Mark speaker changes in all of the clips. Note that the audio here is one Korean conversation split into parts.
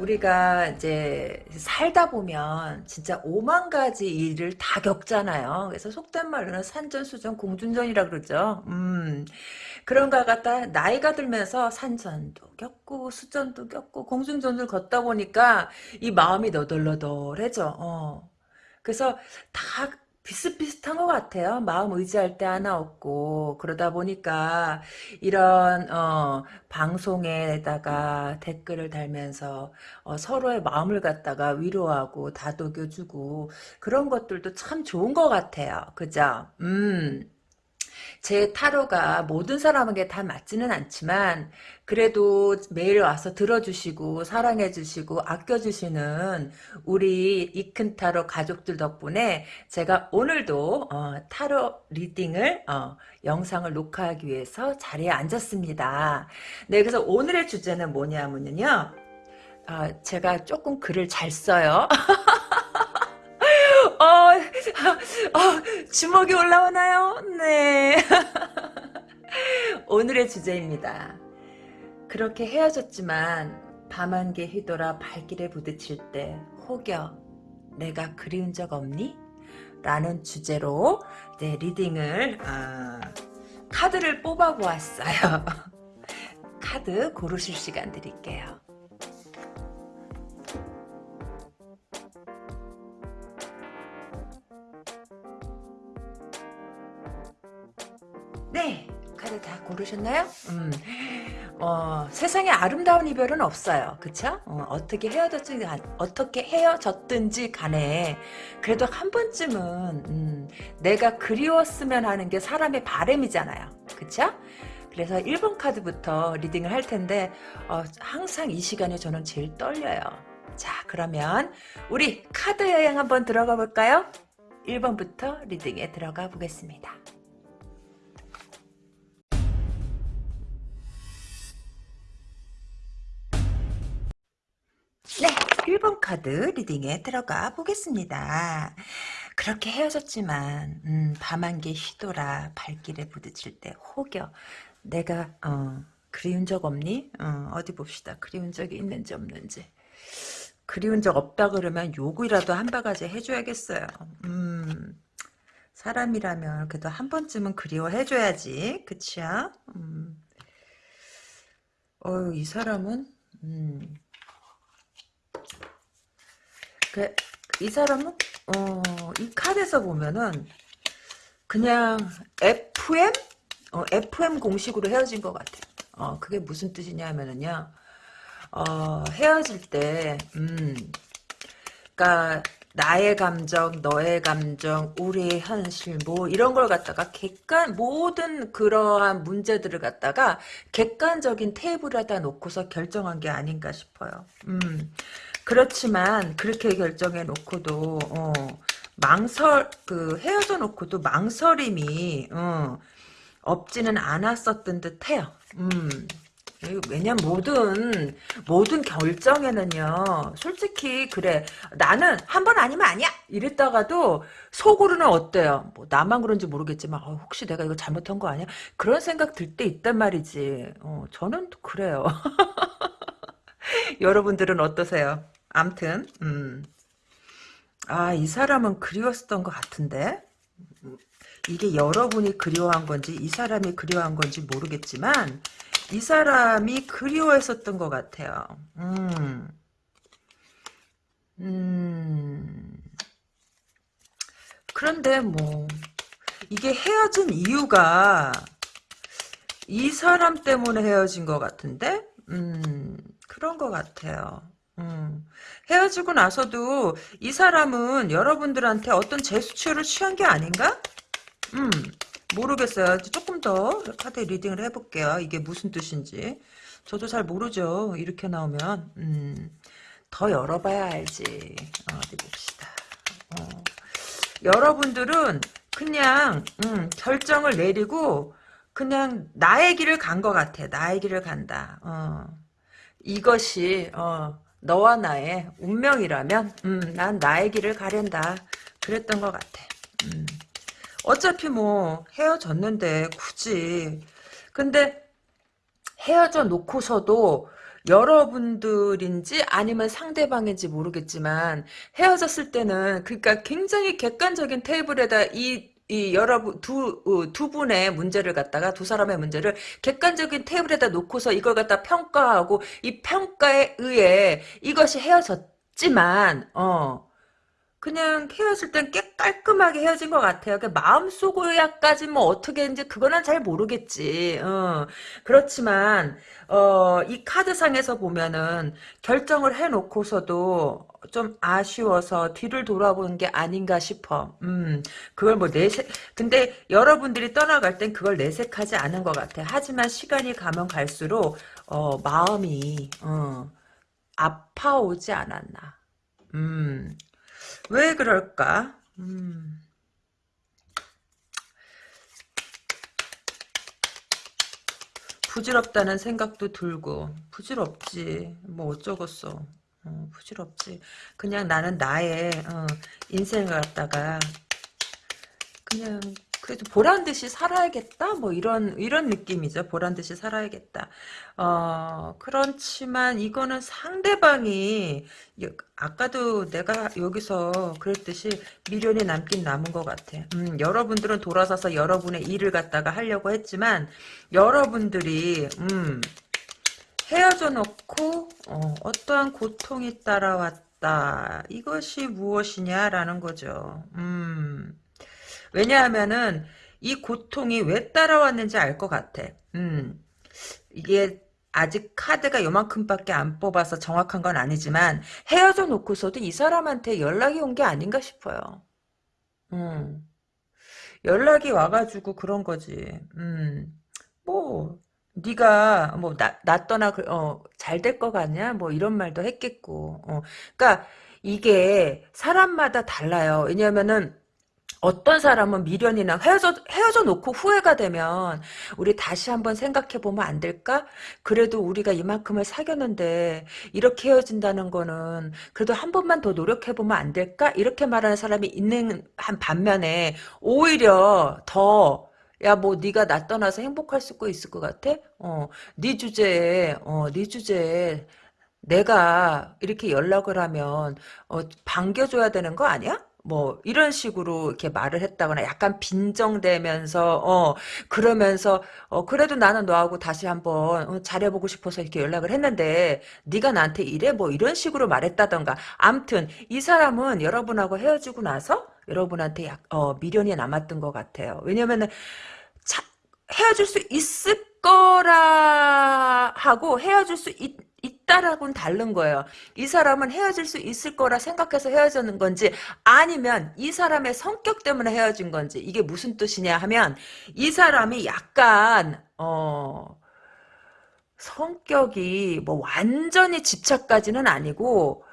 Speaker 1: 우리가 이제 살다 보면 진짜 오만 가지 일을 다 겪잖아요. 그래서 속된 말로는 산전수전 공준전이라 그러죠. 음. 그런가 갖다 나이가 들면서 산전도 겪고 수전도 겪고 공중전을 걷다 보니까 이 마음이 너덜너덜해져. 어. 그래서 다 비슷비슷한 것 같아요. 마음 의지할 때 하나 없고 그러다 보니까 이런 어, 방송에다가 댓글을 달면서 어, 서로의 마음을 갖다가 위로하고 다독여주고 그런 것들도 참 좋은 것 같아요. 그죠? 음. 제 타로가 모든 사람에게 다 맞지는 않지만 그래도 매일 와서 들어주시고 사랑해주시고 아껴주시는 우리 이큰 타로 가족들 덕분에 제가 오늘도 어, 타로 리딩을 어, 영상을 녹화하기 위해서 자리에 앉았습니다. 네, 그래서 오늘의 주제는 뭐냐면요. 어, 제가 조금 글을 잘 써요. 어, 어, 주먹이 올라오나요? 네. 오늘의 주제입니다. 그렇게 헤어졌지만 밤한개 휘돌아 발길에 부딪힐 때 혹여 내가 그리운 적 없니? 라는 주제로 네, 리딩을 어, 카드를 뽑아 보았어요. 카드 고르실 시간 드릴게요. 고르셨나요? 음, 어, 세상에 아름다운 이별은 없어요. 그쵸? 어, 떻게 헤어졌든지, 어떻게 헤어졌든지 간에, 그래도 한 번쯤은, 음, 내가 그리웠으면 하는 게 사람의 바램이잖아요. 그쵸? 그래서 1번 카드부터 리딩을 할 텐데, 어, 항상 이 시간에 저는 제일 떨려요. 자, 그러면, 우리 카드 여행 한번 들어가 볼까요? 1번부터 리딩에 들어가 보겠습니다. 네, 1번 카드 리딩에 들어가 보겠습니다. 그렇게 헤어졌지만 음, 밤한개 휘돌아 발길에 부딪힐 때 혹여 내가 어, 그리운 적 없니? 어, 디 봅시다. 그리운 적이 있는지 없는지. 그리운 적 없다 그러면 요구라도 한 바가지 해줘야겠어요. 음, 사람이라면 그래도 한 번쯤은 그리워해줘야지. 그치야? 음. 어이 사람은 음, 그, 이 사람은 어, 이 카드에서 보면은 그냥 FM 어, FM 공식으로 헤어진 것 같아. 어, 그게 무슨 뜻이냐면은요. 어, 헤어질 때, 음, 그니까, 나의 감정, 너의 감정, 우리의 현실, 뭐, 이런 걸 갖다가 객관, 모든 그러한 문제들을 갖다가 객관적인 테이블에다 놓고서 결정한 게 아닌가 싶어요. 음. 그렇지만 그렇게 결정해 놓고도 어, 망설 그 헤어져 놓고도 망설임이 어, 없지는 않았었던 듯해요. 음. 왜냐면 모든 모든 결정에는요 솔직히 그래. 나는 한 번 아니면 아니야! 이랬다가도 속으로는 어때요? 뭐 나만 그런지 모르겠지만 어, 혹시 내가 이거 잘못한 거 아니야? 그런 생각 들 때 있단 말이지. 어, 저는 그래요 여러분들은 어떠세요 암튼 음. 아, 이 사람은 그리웠었던 것 같은데 이게 여러분이 그리워한 건지 이 사람이 그리워한 건지 모르겠지만 이 사람이 그리워했었던 것 같아요. 음. 음. 그런데 뭐 이게 헤어진 이유가 이 사람 때문에 헤어진 것 같은데 음, 그런 것 같아요. 음. 헤어지고 나서도 이 사람은 여러분들한테 어떤 제스처를 취한 게 아닌가? 음, 모르겠어요. 조금 더 카드 리딩을 해볼게요. 이게 무슨 뜻인지. 저도 잘 모르죠. 이렇게 나오면. 음, 더 열어봐야 알지. 어, 어디 봅시다. 어. 여러분들은 그냥 음, 결정을 내리고 그냥 나의 길을 간 것 같아. 나의 길을 간다. 어. 이것이 어, 너와 나의 운명이라면 음, 난 나의 길을 가련다. 그랬던 것 같아. 음. 어차피 뭐 헤어졌는데 굳이 근데 헤어져 놓고서도 여러분들인지 아니면 상대방인지 모르겠지만 헤어졌을 때는 그러니까 굉장히 객관적인 테이블에다 이 이 여러분 두, 어, 두 분의 문제를 갖다가 두 사람의 문제를 객관적인 테이블에다 놓고서 이걸 갖다 평가하고 이 평가에 의해 이것이 헤어졌지만 어 그냥 헤어질 땐 꽤 깔끔하게 헤어진 것 같아요. 그 마음속으로야까지 뭐 어떻게 했는지 그거는 잘 모르겠지. 어. 그렇지만 어, 이 카드상에서 보면은 결정을 해놓고서도 좀 아쉬워서 뒤를 돌아보는 게 아닌가 싶어. 음, 그걸 뭐 내색, 근데 여러분들이 떠나갈 땐 그걸 내색하지 않은 것 같아. 하지만 시간이 가면 갈수록, 어, 마음이, 어, 아파오지 않았나. 음, 왜 그럴까? 음. 부질없다는 생각도 들고 부질없지 뭐 어쩌겠어 어, 부질없지. 그냥 나는 나의 어, 인생을 갖다가 그냥 그래도 보란 듯이 살아야겠다? 뭐 이런 이런 느낌이죠. 보란 듯이 살아야겠다. 어 그렇지만 이거는 상대방이 아까도 내가 여기서 그랬듯이 미련이 남긴 남은 것 같아. 음, 여러분들은 돌아서서 여러분의 일을 갖다가 하려고 했지만 여러분들이 음, 헤어져 놓고 어, 어떠한 고통이 따라왔다 이것이 무엇이냐라는 거죠 음 왜냐하면은 이 고통이 왜 따라왔는지 알 것 같아. 음, 이게 아직 카드가 요만큼밖에 안 뽑아서 정확한 건 아니지만 헤어져 놓고서도 이 사람한테 연락이 온 게 아닌가 싶어요. 음, 연락이 와가지고 그런 거지. 음, 뭐 네가 뭐나 나 떠나 어, 잘될것 같냐 뭐 이런 말도 했겠고. 어, 그러니까 이게 사람마다 달라요. 왜냐면은 어떤 사람은 미련이나 헤어져, 헤어져 놓고 후회가 되면 우리 다시 한번 생각해 보면 안 될까? 그래도 우리가 이만큼을 사귀었는데 이렇게 헤어진다는 거는 그래도 한 번만 더 노력해 보면 안 될까? 이렇게 말하는 사람이 있는 한 반면에 오히려 더 야, 뭐 네가 나 떠나서 행복할 수 있을 것 같아? 어, 네 주제에 어, 네 주제에 내가 이렇게 연락을 하면 어, 반겨줘야 되는 거 아니야? 뭐 이런 식으로 이렇게 말을 했다거나 약간 빈정대면서 어 그러면서 어 그래도 나는 너하고 다시 한번 어, 잘해보고 싶어서 이렇게 연락을 했는데 네가 나한테 이래 뭐 이런 식으로 말했다던가 암튼 이 사람은 여러분하고 헤어지고 나서 여러분한테 약, 어, 미련이 남았던 것 같아요 왜냐면은 차, 헤어질 수 있을 거라 하고 헤어질 수 있, 있다라고는 다른 거예요. 이 사람은 헤어질 수 있을 거라 생각해서 헤어지는 건지 아니면 이 사람의 성격 때문에 헤어진 건지 이게 무슨 뜻이냐 하면 이 사람이 약간 어 성격이 뭐 완전히 집착까지는 아니고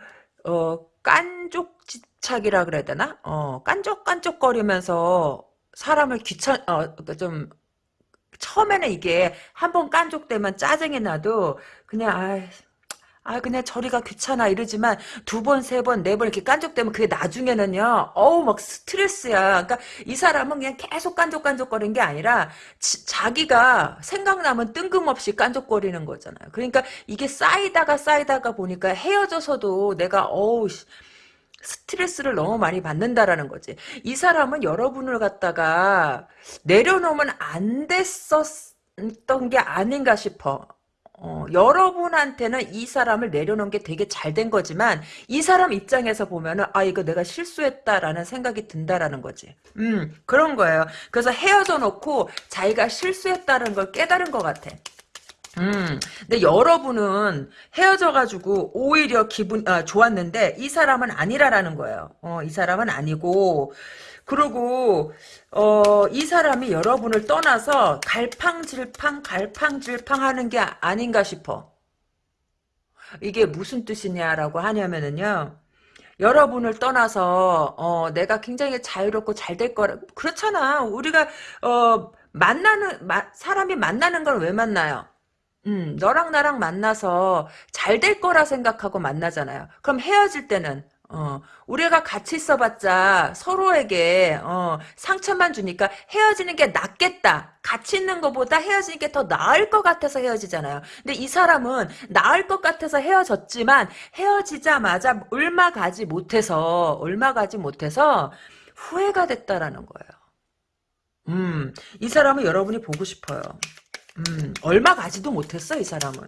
Speaker 1: 어 깐족 집착이라 그래야 되나? 어 깐족깐족거리면서 사람을 귀찮 어 좀 처음에는 이게 한 번 깐족되면 짜증이 나도 그냥 아, 아 그냥 저리가 귀찮아 이러지만 두 번, 세 번, 네 번 이렇게 깐족되면 그게 나중에는요. 어우 막 스트레스야. 그러니까 이 사람은 그냥 계속 깐족깐족거리는 게 아니라 지, 자기가 생각나면 뜬금없이 깐족거리는 거잖아요. 그러니까 이게 쌓이다가 쌓이다가 보니까 헤어져서도 내가 어우 스트레스를 너무 많이 받는다라는 거지. 이 사람은 여러분을 갖다가 내려놓으면 안 됐었던 게 아닌가 싶어. 어, 여러분한테는 이 사람을 내려놓은 게 되게 잘 된 거지만 이 사람 입장에서 보면은 아 이거 내가 실수했다라는 생각이 든다라는 거지. 음 그런 거예요. 그래서 헤어져 놓고 자기가 실수했다는 걸 깨달은 것 같아. 음, 근데 여러분은 헤어져가지고 오히려 기분 아, 좋았는데 이 사람은 아니라라는 거예요. 어, 이 사람은 아니고 그리고 어, 이 사람이 여러분을 떠나서 갈팡질팡 갈팡질팡 하는 게 아닌가 싶어. 이게 무슨 뜻이냐라고 하냐면은요. 여러분을 떠나서 어, 내가 굉장히 자유롭고 잘 될 거라 그렇잖아. 우리가 어, 만나는 마, 사람이 만나는 걸 왜 만나요? 음, 너랑 나랑 만나서 잘 될 거라 생각하고 만나잖아요. 그럼 헤어질 때는 어, 우리가 같이 있어봤자 서로에게 어, 상처만 주니까 헤어지는 게 낫겠다. 같이 있는 것보다 헤어지는 게 더 나을 것 같아서 헤어지잖아요. 근데 이 사람은 나을 것 같아서 헤어졌지만 헤어지자마자 얼마 가지 못해서 얼마 가지 못해서 후회가 됐다라는 거예요. 음, 이 사람은 여러분이 보고 싶어요. 음, 얼마 가지도 못했어, 이 사람은.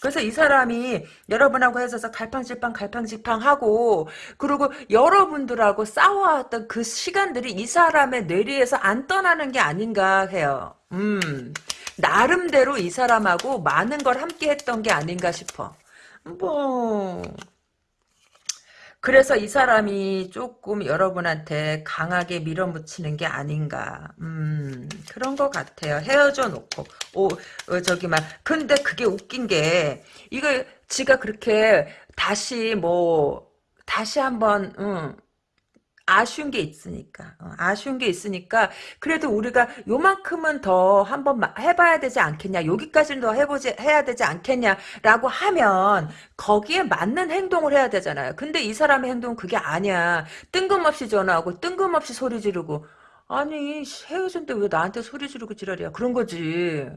Speaker 1: 그래서 이 사람이 여러분하고 헤어져서 갈팡질팡 갈팡질팡 하고 그리고 여러분들하고 싸워왔던 그 시간들이 이 사람의 뇌리에서 안 떠나는 게 아닌가 해요. 음, 나름대로 이 사람하고 많은 걸 함께 했던 게 아닌가 싶어. 뭐 그래서 이 사람이 조금 여러분한테 강하게 밀어붙이는 게 아닌가. 음, 그런 것 같아요. 헤어져 놓고. 오, 어, 저기, 막. 근데 그게 웃긴 게, 이거, 지가 그렇게 다시 뭐, 다시 한번, 음, 아쉬운 게 있으니까. 어, 아쉬운 게 있으니까 그래도 우리가 요만큼은 더 한번 해봐야 되지 않겠냐 여기까지는 더 해보지 해야 되지 않겠냐라고 하면 거기에 맞는 행동을 해야 되잖아요. 근데 이 사람의 행동은 그게 아니야. 뜬금없이 전화하고 뜬금없이 소리 지르고 아니 헤어졌는데 왜 나한테 소리 지르고 지랄이야? 그런 거지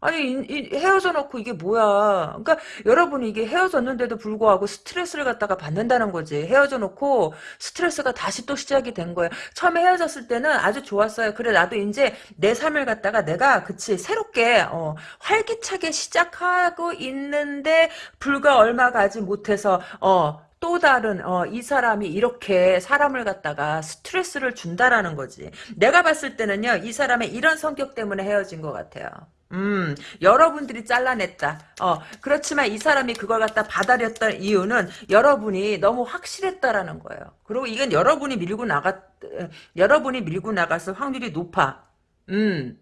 Speaker 1: 아니 이, 이 헤어져 놓고 이게 뭐야 그러니까 여러분이 이게 헤어졌는데도 불구하고 스트레스를 갖다가 받는다는 거지 헤어져 놓고 스트레스가 다시 또 시작이 된 거예요 처음에 헤어졌을 때는 아주 좋았어요 그래 나도 이제 내 삶을 갖다가 내가 그치 새롭게 어, 활기차게 시작하고 있는데 불과 얼마 가지 못해서 어, 또 다른 어, 이 사람이 이렇게 사람을 갖다가 스트레스를 준다라는 거지. 내가 봤을 때는요. 이 사람의 이런 성격 때문에 헤어진 것 같아요. 음, 여러분들이 잘라냈다. 어, 그렇지만 이 사람이 그걸 갖다 받아렸던 이유는 여러분이 너무 확실했다라는 거예요. 그리고 이건 여러분이 밀고 나갔, 여러분이 밀고 나갔을 확률이 높아. 음.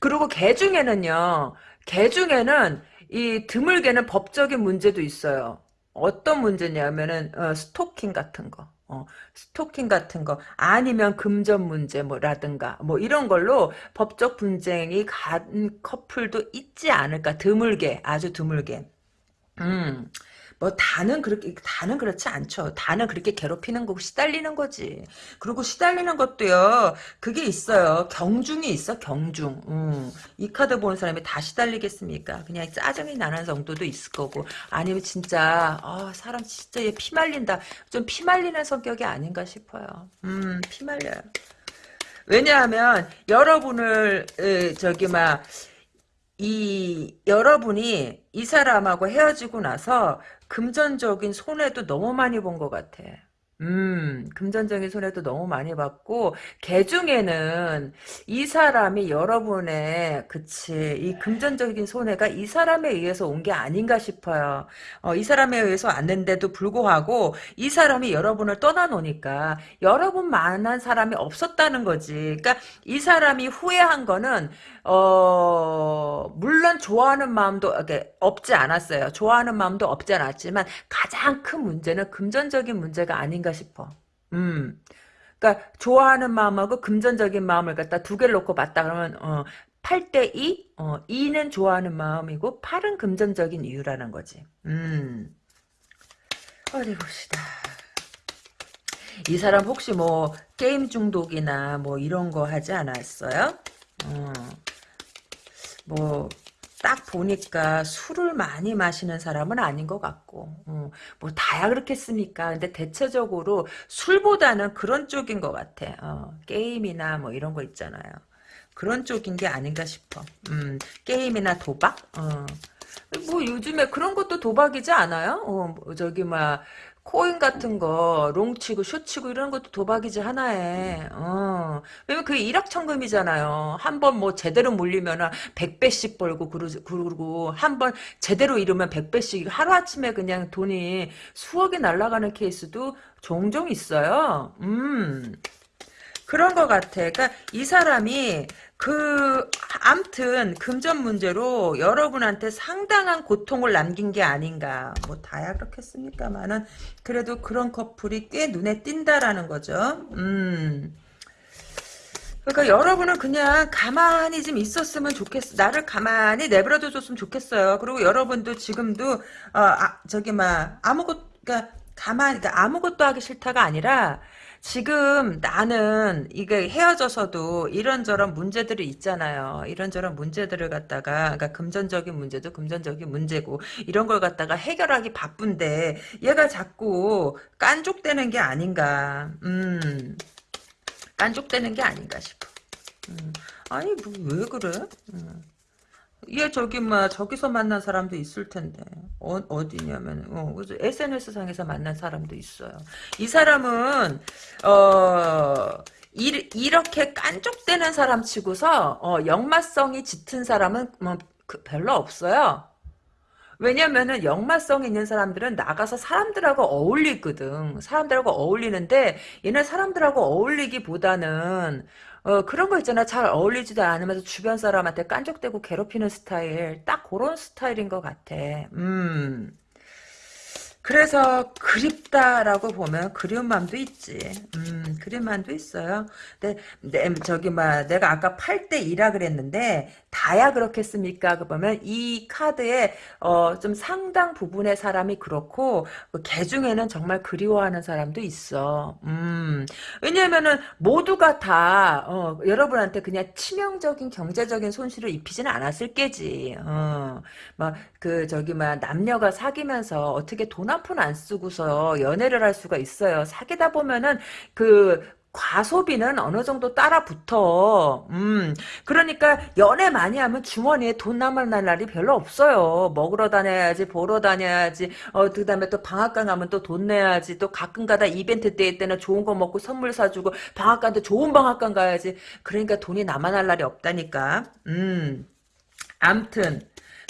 Speaker 1: 그리고 개 중에는요, 개 중에는 이 드물게는 법적인 문제도 있어요. 어떤 문제냐면은, 어, 스토킹 같은 거. 어, 스토킹 같은 거 아니면 금전 문제 뭐라든가 뭐 이런 걸로 법적 분쟁이 간 커플도 있지 않을까 드물게 아주 드물게 음. 뭐 다는 그렇게 다는 그렇지 않죠. 다는 그렇게 괴롭히는 거고 시달리는 거지. 그리고 시달리는 것도요. 그게 있어요. 경중이 있어 경중. 음. 이 카드 보는 사람이 다 시달리겠습니까? 그냥 짜증이 나는 정도도 있을 거고 아니면 진짜 아, 사람 진짜 얘 피말린다. 좀 피말리는 성격이 아닌가 싶어요. 음, 피말려요. 왜냐하면 여러분을 에, 저기 막 이 여러분이 이 사람하고 헤어지고 나서 금전적인 손해도 너무 많이 본 것 같아. 음, 금전적인 손해도 너무 많이 받고, 개 중에는 이 사람이 여러분의, 그치, 이 금전적인 손해가 이 사람에 의해서 온 게 아닌가 싶어요. 어, 이 사람에 의해서 왔는데도 불구하고, 이 사람이 여러분을 떠나놓으니까, 여러분만한 사람이 없었다는 거지. 그러니까, 이 사람이 후회한 거는, 어, 물론 좋아하는 마음도 없지 않았어요. 좋아하는 마음도 없지 않았지만, 가장 큰 문제는 금전적인 문제가 아닌가 싶어. 음. 그러니까 좋아하는 마음하고 금전적인 마음을 갖다 두 개를 놓고 봤다 그러면 어, 8대 2? 어, 2는 좋아하는 마음이고 8은 금전적인 이유라는 거지. 음. 어디 봅시다. 이 사람 혹시 뭐 게임 중독이나 뭐 이런 거 하지 않았어요? 어. 뭐 딱 보니까 술을 많이 마시는 사람은 아닌 것 같고 어, 뭐 다야 그렇겠습니까? 근데 대체적으로 술보다는 그런 쪽인 것 같아. 어, 게임이나 뭐 이런 거 있잖아요. 그런 쪽인 게 아닌가 싶어. 음, 게임이나 도박? 어. 뭐 요즘에 그런 것도 도박이지 않아요? 어, 뭐 저기 막 코인 같은 거, 롱치고, 쇼치고, 이런 것도 도박이지, 하나에. 어. 왜냐면 그게 일확천금이잖아요. 한 번 뭐 제대로 몰리면 100배씩 벌고, 그러고, 한 번 제대로 이루면 100배씩, 하루아침에 그냥 돈이 수억이 날아가는 케이스도 종종 있어요. 음. 그런 것 같아. 그러니까 이 사람이 그 암튼 금전 문제로 여러분한테 상당한 고통을 남긴 게 아닌가. 뭐 다야 그렇겠습니까만은 그래도 그런 커플이 꽤 눈에 띈다라는 거죠. 음. 그러니까 여러분은 그냥 가만히 좀 있었으면 좋겠어. 나를 가만히 내버려둬 줬으면 좋겠어요. 그리고 여러분도 지금도 어, 아, 저기 막 아무것 그러니까 가만 그러니까 아무것도 하기 싫다가 아니라 지금 나는 이게 헤어져서도 이런저런 문제들이 있잖아요. 이런저런 문제들을 갖다가 그러니까 금전적인 문제도 금전적인 문제고 이런 걸 갖다가 해결하기 바쁜데 얘가 자꾸 깐족되는 게 아닌가. 음. 깐족되는 게 아닌가 싶어. 음. 아니 뭐 왜 그래? 음. 얘 저기 뭐 저기서 만난 사람도 있을 텐데 어, 어디냐면 어, SNS 상에서 만난 사람도 있어요. 이 사람은 어 이, 이렇게 깐족되는 사람 치고서 어, 역마성이 짙은 사람은 뭐, 그, 별로 없어요. 왜냐면은 역마성 있는 사람들은 나가서 사람들하고 어울리거든. 사람들하고 어울리는데 얘는 사람들하고 어울리기보다는 어, 그런 거 있잖아. 잘 어울리지도 않으면서 주변 사람한테 깐족대고 괴롭히는 스타일. 딱 그런 스타일인 것 같아. 음. 그래서 그립다라고 보면 그리운 마음도 있지. 음, 그리운 마음도 있어요. 근데 내, 저기 막 내가 아까 8대 2라 그랬는데 다야 그렇겠습니까? 그 보면 이 카드에 어, 좀 상당 부분의 사람이 그렇고 그개 중에는 정말 그리워하는 사람도 있어. 음. 왜냐면은 모두가 다 어, 여러분한테 그냥 치명적인 경제적인 손실을 입히지는 않았을 게지. 어. 막 그 저기 막 남녀가 사귀면서 어떻게 돈 한푼안 쓰고서 연애를 할 수가 있어요. 사귀다 보면은 그 과소비는 어느 정도 따라 붙어. 음. 그러니까 연애 많이 하면 주머니에 돈 남을 날이 별로 없어요. 먹으러 다녀야지, 보러 다녀야지. 어, 그 다음에 또 방학간 가면 또 돈 내야지. 또 가끔 가다 이벤트 때 때는 좋은 거 먹고 선물 사주고 방학간 때 좋은 방학간 가야지. 그러니까 돈이 남아날 날이 없다니까. 음. 암튼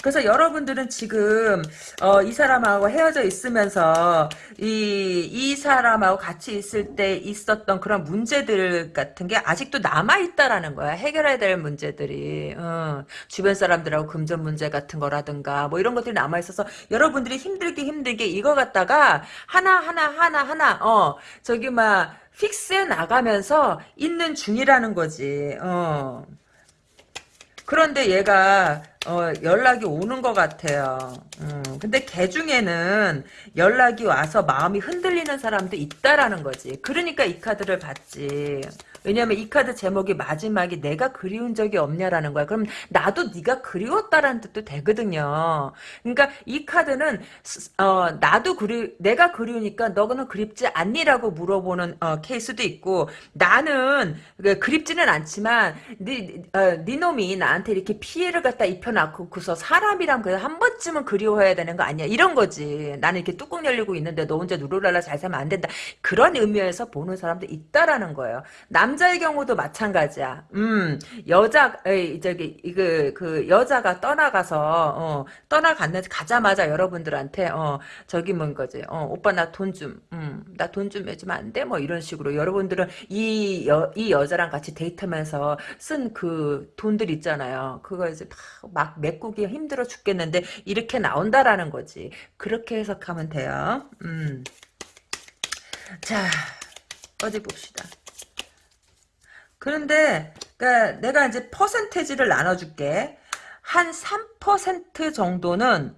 Speaker 1: 그래서 여러분들은 지금 어, 이 사람하고 헤어져 있으면서 이, 이 사람하고 같이 있을 때 있었던 그런 문제들 같은 게 아직도 남아있다라는 거야. 해결해야 될 문제들이. 어, 주변 사람들하고 금전 문제 같은 거라든가 뭐 이런 것들이 남아있어서 여러분들이 힘들게 힘들게 이거 갖다가 하나하나 하나하나 어 저기 막 픽스해 나가면서 있는 중이라는 거지. 어. 그런데 얘가 어, 연락이 오는 것 같아요. 음, 근데 걔 중에는 연락이 와서 마음이 흔들리는 사람도 있다라는 거지. 그러니까 이 카드를 받지. 왜냐면 이 카드 제목이 마지막이 내가 그리운 적이 없냐라는 거야. 그럼 나도 네가 그리웠다라는 뜻도 되거든요. 그러니까 이 카드는 어, 나도 그리 내가 그리우니까 너는 그립지 않니라고 물어보는 어, 케이스도 있고 나는 그 그립지는 않지만 네, 어, 네 놈이 나한테 이렇게 피해를 갖다 입혀놓고서 사람이란 그한 번쯤은 그리워해야 되는 거 아니야 이런 거지. 나는 이렇게 뚜껑 열리고 있는데 너 혼자 누르랄라 잘 살면 안 된다. 그런 의미에서 보는 사람도 있다라는 거예요. 남 남자의 경우도 마찬가지야. 음, 여자, 에이, 저기, 그, 그, 여자가 떠나가서, 어, 떠나갔는데, 가자마자 여러분들한테, 어, 저기 뭔 거지, 어, 오빠 나 돈 좀, 음, 나 돈 좀 해주면 안 돼? 뭐 이런 식으로. 여러분들은 이, 여, 이 여자랑 같이 데이트하면서 쓴 그 돈들 있잖아요. 그거 이제 막, 막 메꾸기 힘들어 죽겠는데, 이렇게 나온다라는 거지. 그렇게 해석하면 돼요. 음. 자, 어디 봅시다. 그런데 그러니까 내가 이제 퍼센테지를 나눠줄게. 한 3% 정도는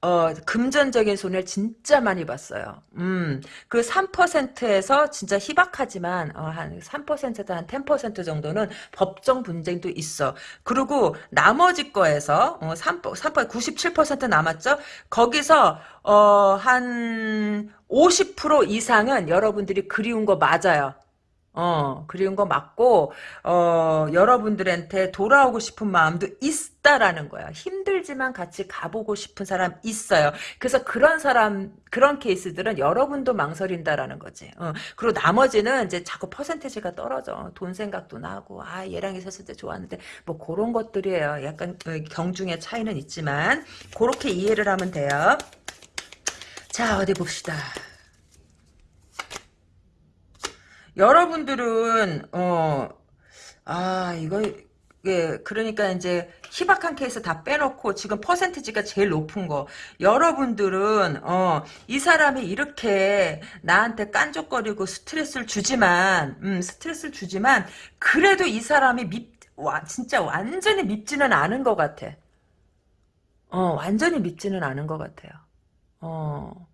Speaker 1: 어, 금전적인 손해를 진짜 많이 봤어요. 음, 그 3%에서 진짜 희박하지만, 어, 한 3%도 한10% 정도는 법정 분쟁도 있어. 그리고 나머지 거에서, 어, 3, 3, 97% 남았죠? 거기서, 어, 한 50% 이상은 여러분들이 그리운 거 맞아요. 어, 그리운 거 맞고, 어, 여러분들한테 돌아오고 싶은 마음도 있다라는 거야. 힘들지만 같이 가보고 싶은 사람 있어요. 그래서 그런 사람, 그런 케이스들은 여러분도 망설인다라는 거지. 어, 그리고 나머지는 이제 자꾸 퍼센테지가 떨어져. 돈 생각도 나고, 아, 얘랑 있었을 때 좋았는데, 뭐, 그런 것들이에요. 약간 어, 경중의 차이는 있지만, 그렇게 이해를 하면 돼요. 자, 어디 봅시다. 여러분들은 어 아 이거 예, 그러니까 이제 희박한 케이스 다 빼놓고 지금 퍼센티지가 제일 높은 거. 여러분들은 어, 이 사람이 이렇게 나한테 깐족거리고 스트레스를 주지만 음, 스트레스를 주지만 그래도 이 사람이 밉 와, 진짜 완전히 밉지는 않은 것 같아. 어, 완전히 밉지는 않은 것 같아요. 어.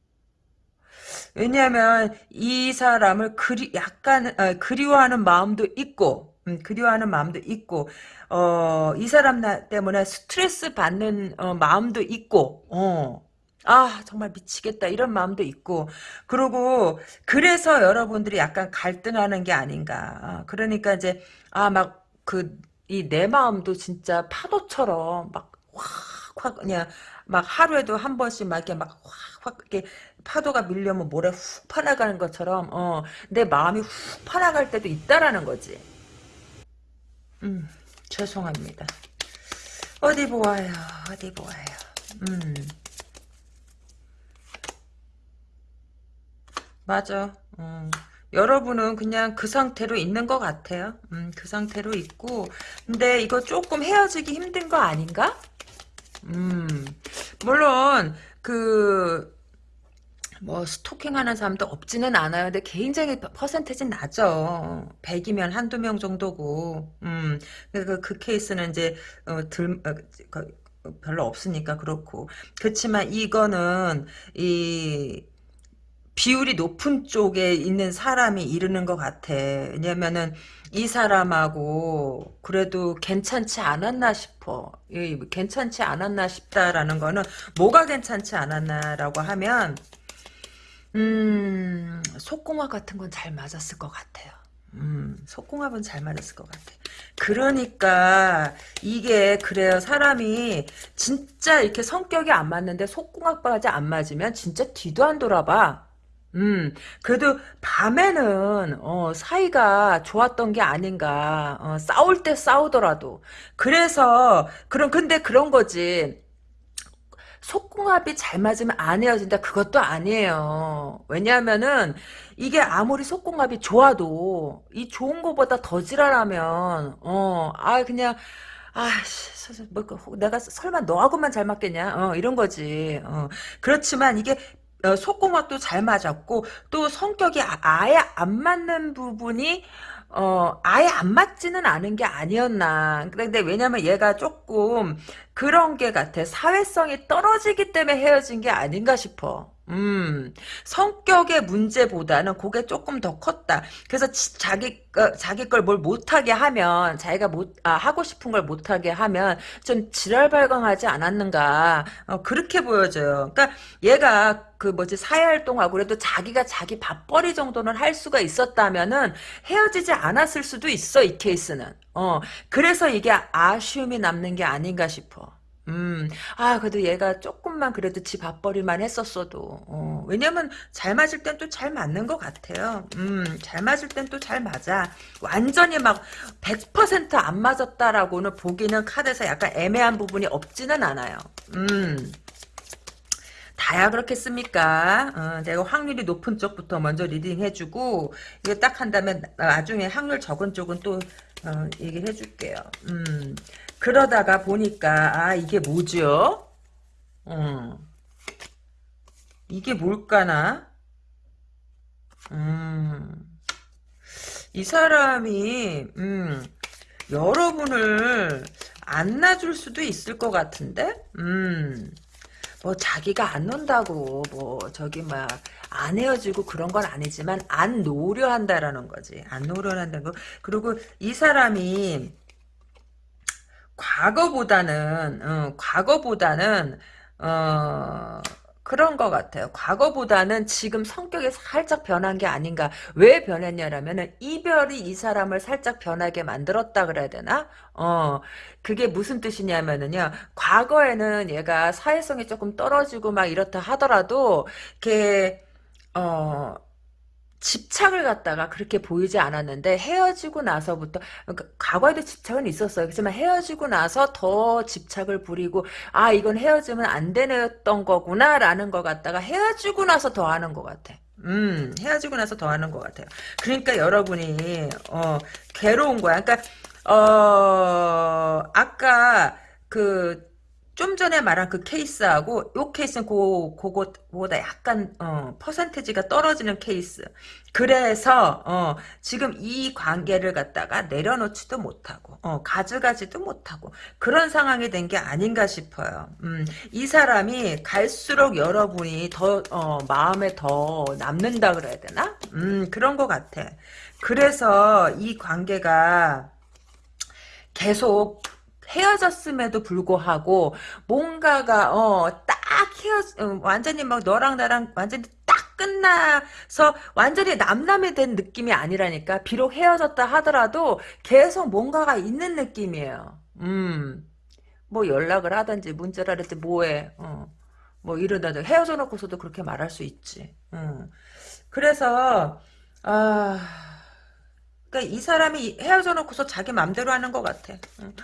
Speaker 1: 왜냐하면 이 사람을 그리 약간 어, 그리워하는 마음도 있고 음, 그리워하는 마음도 있고 어, 이 사람 나, 때문에 스트레스 받는 어, 마음도 있고 어. 아 정말 미치겠다 이런 마음도 있고 그리고 그래서 여러분들이 약간 갈등하는 게 아닌가 아, 그러니까 이제 아 막 그 이 내 마음도 진짜 파도처럼 막 확확 그냥 막 하루에도 한 번씩 막 이렇게 막 확 확 이렇게 파도가 밀려면 모래 훅 파나가는 것처럼 어, 내 마음이 훅 파나갈 때도 있다라는 거지. 음, 죄송합니다. 어디 보아요, 어디 보아요. 음, 맞아. 음. 여러분은 그냥 그 상태로 있는 것 같아요. 음, 그 상태로 있고. 근데 이거 조금 헤어지기 힘든 거 아닌가? 음, 물론, 그, 뭐 스토킹하는 사람도 없지는 않아요. 근데 굉장히 퍼센테이지 낮죠. 100이면 한두 명 정도고. 음. 그, 그 케이스는 이제 어, 들 어, 그, 별로 없으니까 그렇고. 그렇지만 이거는 이 비율이 높은 쪽에 있는 사람이 이르는 것 같아. 왜냐면은 이 사람하고 그래도 괜찮지 않았나 싶어. 이, 괜찮지 않았나 싶다라는 거는 뭐가 괜찮지 않았나라고 하면 음, 속궁합 같은 건 잘 맞았을 것 같아요. 음, 속궁합은 잘 맞았을 것 같아. 그러니까 이게 그래요. 사람이 진짜 이렇게 성격이 안 맞는데 속궁합까지 안 맞으면 진짜 뒤도 안 돌아봐. 음, 그래도 밤에는 어, 사이가 좋았던 게 아닌가. 어, 싸울 때 싸우더라도. 그래서 그런 근데 그런 거지. 속궁합이 잘 맞으면 안 헤어진다. 그것도 아니에요. 왜냐하면은 이게 아무리 속궁합이 좋아도 이 좋은 거보다 더 지랄하면 어 아 그냥 아씨 뭐 그, 내가 설마 너하고만 잘 맞겠냐? 어 이런 거지. 어 그렇지만 이게 어, 속궁합도 잘 맞았고 또 성격이 아, 아예 안 맞는 부분이 어, 아예 안 맞지는 않은 게 아니었나. 근데 왜냐면 얘가 조금 그런 게 같아. 사회성이 떨어지기 때문에 헤어진 게 아닌가 싶어. 음, 성격의 문제보다는 그게 조금 더 컸다. 그래서 지, 자기, 어, 자기 걸 뭘 못하게 하면, 자기가 못, 아, 하고 싶은 걸 못하게 하면, 좀 지랄발광하지 않았는가. 어, 그렇게 보여져요. 그러니까 얘가 그 뭐지, 사회활동하고 그래도 자기가 자기 밥벌이 정도는 할 수가 있었다면은 헤어지지 않았을 수도 있어, 이 케이스는. 어, 그래서 이게 아쉬움이 남는 게 아닌가 싶어. 음, 아, 그래도 얘가 조금만 그래도 지 밥벌이만 했었어도, 어, 왜냐면 잘 맞을 땐 또 잘 맞는 것 같아요. 음, 잘 맞을 땐 또 잘 맞아. 완전히 막 100%안 맞았다라고는 보기는 카드에서 약간 애매한 부분이 없지는 않아요. 음. 다야 그렇겠습니까? 어, 내가 확률이 높은 쪽부터 먼저 reading 해주고 이거 딱 한다면 나중에 확률 적은 쪽은 또 어, 얘기를 해줄게요. 음. 그러다가 보니까 아 이게 뭐죠? 음. 이게 뭘까나? 음. 이 사람이 음, 여러분을 안 놔줄 수도 있을 것 같은데? 음. 뭐 자기가 안 논다고 뭐 저기 막 안 헤어지고 그런 건 아니지만 안 놓으려 한다라는 거지. 안 놓으려 한다는 거. 그리고 이 사람이 과거보다는 어, 과거보다는 어, 그런 것 같아요. 과거보다는 지금 성격이 살짝 변한 게 아닌가. 왜 변했냐라면은 이별이 이 사람을 살짝 변하게 만들었다 그래야 되나? 어, 그게 무슨 뜻이냐면은요. 과거에는 얘가 사회성이 조금 떨어지고 막 이렇다 하더라도 이렇게 어 집착을 갖다가 그렇게 보이지 않았는데 헤어지고 나서부터 그러니까 과거에도 집착은 있었어요. 그렇지만 헤어지고 나서 더 집착을 부리고 아 이건 헤어지면 안 되는 거구나 라는 걸 갖다가 헤어지고 나서 더 하는 것 같아. 음 헤어지고 나서 더 하는 것 같아요. 그러니까 여러분이 어 괴로운 거야. 그러니까 어 아까 그 좀 전에 말한 그 케이스하고 요 케이스는 그 그거보다 약간 어, 퍼센테지가 떨어지는 케이스. 그래서 어, 지금 이 관계를 갖다가 내려놓지도 못하고 어, 가져가지도 못하고 그런 상황이 된 게 아닌가 싶어요. 음, 이 사람이 갈수록 여러분이 더 어, 마음에 더 남는다 그래야 되나? 음, 그런 것 같아. 그래서 이 관계가 계속 헤어졌음에도 불구하고 뭔가가 어 딱 헤어 어, 완전히 막 너랑 나랑 완전히 딱 끝나서 완전히 남남이 된 느낌이 아니라니까 비록 헤어졌다 하더라도 계속 뭔가가 있는 느낌이에요. 음. 뭐 연락을 하든지 문자를 하든지 뭐해. 어. 뭐 이러다 헤어져 놓고서도 그렇게 말할 수 있지. 음. 그래서 아 그러니까 이 사람이 헤어져 놓고서 자기 맘대로 하는 것 같아. 응.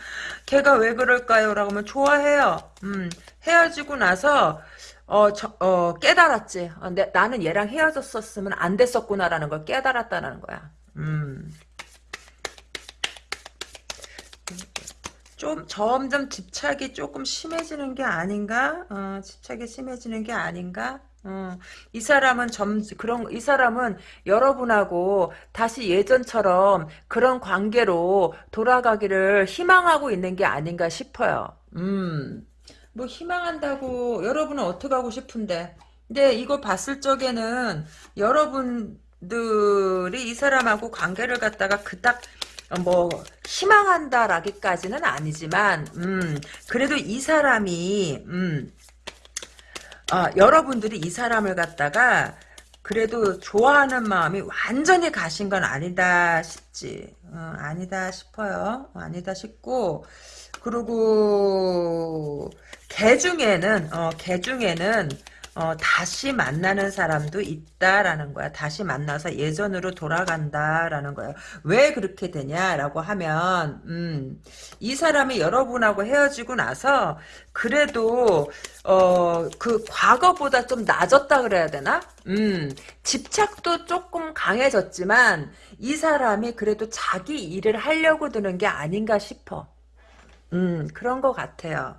Speaker 1: 걔가 왜 그럴까요? 라고 하면 좋아해요. 음, 헤어지고 나서 어, 저, 어 깨달았지. 어, 내, 나는 얘랑 헤어졌었으면 안 됐었구나라는 걸 깨달았다는 거야. 음. 좀 점점 집착이 조금 심해지는 게 아닌가? 어, 집착이 심해지는 게 아닌가? 어, 이 사람은 점 그런 이 사람은 여러분하고 다시 예전처럼 그런 관계로 돌아가기를 희망하고 있는 게 아닌가 싶어요. 음. 뭐 희망한다고 여러분은 어떻게 하고 싶은데. 근데 이거 봤을 적에는 여러분들이 이 사람하고 관계를 갖다가 그닥 뭐 희망한다라기까지는 아니지만 음 그래도 이 사람이 음 아, 여러분들이 이 사람을 갖다가 그래도 좋아하는 마음이 완전히 가신 건 아니다 싶지. 어, 아니다 싶어요. 어, 아니다 싶고 그리고 개 중에는 어, 개 중에는 어, 다시 만나는 사람도 있다라는 거야. 다시 만나서 예전으로 돌아간다라는 거예요. 왜 그렇게 되냐라고 하면, 음, 이 사람이 여러분하고 헤어지고 나서 그래도 어, 그 과거보다 좀 낮았다 그래야 되나? 음, 집착도 조금 강해졌지만 이 사람이 그래도 자기 일을 하려고 드는 게 아닌가 싶어. 음, 그런 것 같아요.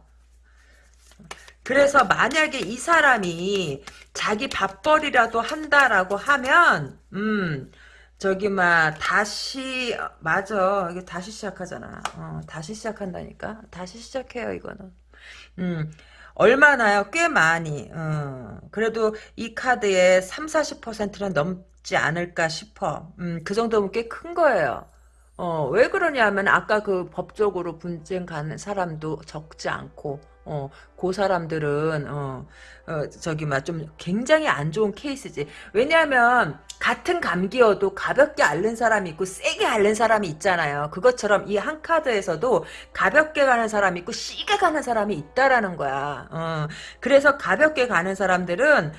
Speaker 1: 그래서 만약에 이 사람이 자기 밥벌이라도 한다라고 하면 음 저기 막 다시 맞아. 이게 다시 시작하잖아. 어, 다시 시작한다니까? 다시 시작해요 이거는. 음 얼마나요? 꽤 많이. 어, 그래도 이 카드의 3, 40%는 넘지 않을까 싶어. 음, 그 정도면 꽤 큰 거예요. 어, 왜 그러냐면 아까 그 법적으로 분쟁 가는 사람도 적지 않고 어, 그 사람들은 어, 어 저기 막 좀 굉장히 안 좋은 케이스지. 왜냐하면 같은 감기여도 가볍게 앓는 사람이 있고 세게 앓는 사람이 있잖아요. 그것처럼 이 한 카드에서도 가볍게 가는 사람이 있고 시게 가는 사람이 있다라는 거야. 어, 그래서 가볍게 가는 사람들은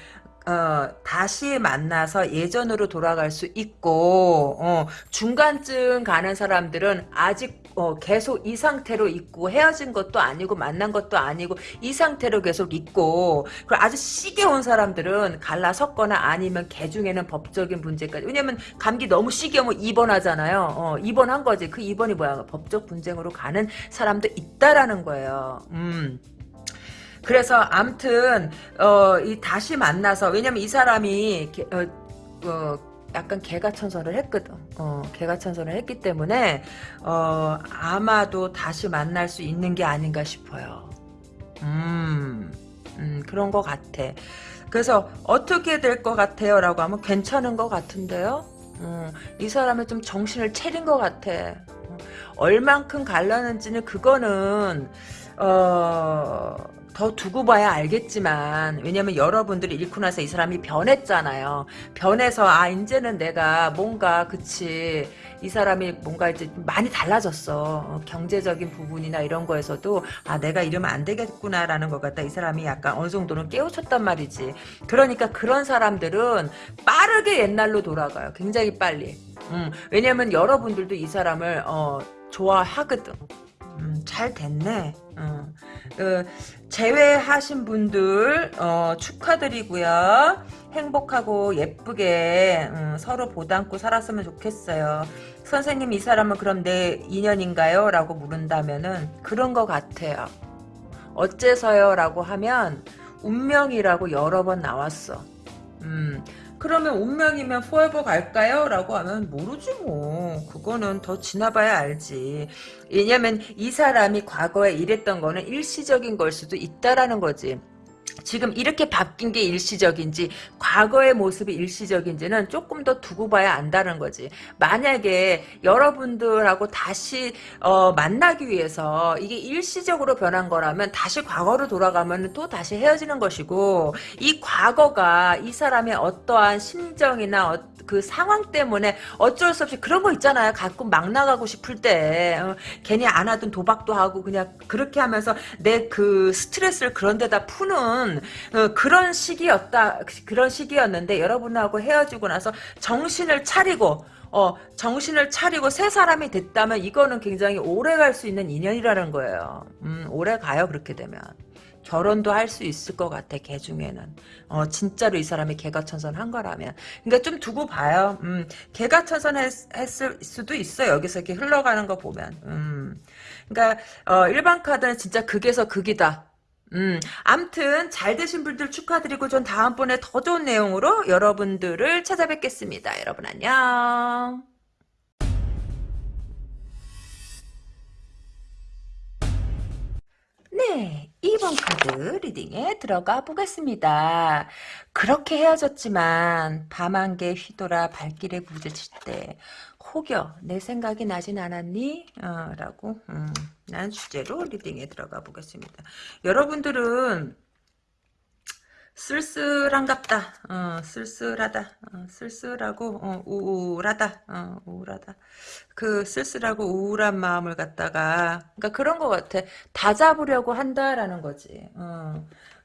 Speaker 1: 어, 다시 만나서 예전으로 돌아갈 수 있고 어, 중간쯤 가는 사람들은 아직 어, 계속 이 상태로 있고 헤어진 것도 아니고 만난 것도 아니고 이 상태로 계속 있고 그리고 아주 시게 온 사람들은 갈라섰거나 아니면 개 중에는 법적인 문제까지. 왜냐면 감기 너무 시게 오면 입원하잖아요. 어, 입원한 거지. 그 입원이 뭐야? 법적 분쟁으로 가는 사람도 있다라는 거예요. 음. 그래서 암튼 어, 이 다시 만나서 왜냐면 이 사람이 어, 어, 약간 개가천선을 했거든. 어, 개가천선을 했기 때문에 어, 아마도 다시 만날 수 있는 게 아닌가 싶어요. 음, 음 그런 것 같아. 그래서 어떻게 될 것 같아요? 라고 하면 괜찮은 것 같은데요? 음, 이 사람은 좀 정신을 차린 것 같아. 어, 얼만큼 갈라는지는 그거는 어... 더 두고 봐야 알겠지만 왜냐면 여러분들이 잃고 나서 이 사람이 변했잖아요. 변해서 아 이제는 내가 뭔가 그치 이 사람이 뭔가 이제 많이 달라졌어. 어, 경제적인 부분이나 이런 거에서도 아 내가 이러면 안 되겠구나라는 것 같다. 이 사람이 약간 어느 정도는 깨우쳤단 말이지. 그러니까 그런 사람들은 빠르게 옛날로 돌아가요. 굉장히 빨리. 음, 왜냐면 여러분들도 이 사람을 어, 좋아하거든. 음, 잘 됐네. 어. 그, 제외하신 분들 어, 축하드리고요. 행복하고 예쁘게 음, 서로 보담고 살았으면 좋겠어요. 선생님 이 사람은 그럼 내 인연인가요? 라고 물은다면은 그런 것 같아요. 어째서요? 라고 하면 운명이라고 여러 번 나왔어. 음, 그러면 운명이면 포에버 갈까요? 라고 하면 모르지 뭐. 그거는 더 지나봐야 알지. 왜냐면 이 사람이 과거에 이랬던 거는 일시적인 걸 수도 있다라는 거지. 지금 이렇게 바뀐 게 일시적인지 과거의 모습이 일시적인지는 조금 더 두고 봐야 안다는 거지. 만약에 여러분들하고 다시 어, 만나기 위해서 이게 일시적으로 변한 거라면 다시 과거로 돌아가면 또 다시 헤어지는 것이고 이 과거가 이 사람의 어떠한 심정이나 어, 그 상황 때문에 어쩔 수 없이 그런 거 있잖아요. 가끔 막 나가고 싶을 때 어, 괜히 안 하던 도박도 하고 그냥 그렇게 하면서 내 그 스트레스를 그런 데다 푸는 어, 그런 시기였다. 그런 시기였는데 여러분하고 헤어지고 나서 정신을 차리고 어, 정신을 차리고 새 사람이 됐다면 이거는 굉장히 오래 갈 수 있는 인연이라는 거예요. 음, 오래 가요, 그렇게 되면. 결혼도 할 수 있을 것 같아, 걔 중에는. 어, 진짜로 이 사람이 개가 천선한 거라면. 그러니까 좀 두고 봐요. 음, 개가 천선 했, 했을 수도 있어, 여기서 이렇게 흘러가는 거 보면. 음. 그러니까, 어, 일반 카드는 진짜 극에서 극이다. 음, 암튼 잘 되신 분들 축하드리고 전 다음번에 더 좋은 내용으로 여러분들을 찾아뵙겠습니다. 여러분 안녕. 네, 2번 카드 리딩에 들어가 보겠습니다. 그렇게 헤어졌지만 밤 한 개 휘돌아 발길에 부딪힐 때 혹여 내 생각이 나진 않았니? 어, 라고 음, 난 주제로 리딩에 들어가 보겠습니다. 여러분들은 쓸쓸한갑다. 어, 쓸쓸하다. 어, 쓸쓸하고 어, 우울하다. 어, 우울하다. 그 쓸쓸하고 우울한 마음을 갖다가 그러니까 그런 것 같아. 다 잡으려고 한다라는 거지.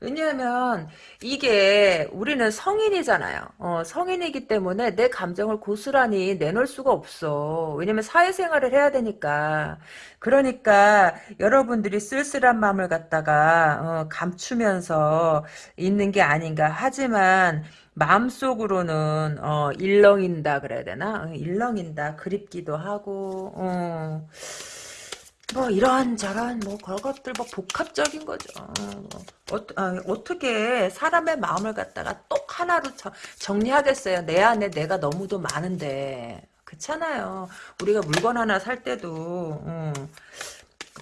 Speaker 1: 어. 왜냐하면 이게 우리는 성인이잖아요. 어, 성인이기 때문에 내 감정을 고스란히 내놓을 수가 없어. 왜냐면 사회생활을 해야 되니까. 그러니까 여러분들이 쓸쓸한 마음을 갖다가 어, 감추면서 있는 게 아닌가. 하지만 마음속으로는 어, 일렁인다 그래야 되나? 어, 일렁인다. 그립기도 하고 어. 뭐 이런 저런 뭐 그런 것들 뭐 복합적인 거죠. 어, 어 떻게 사람의 마음을 갖다가 똑 하나로 저, 정리하겠어요. 내 안에 내가 너무도 많은데 그렇잖아요. 우리가 물건 하나 살 때도 어,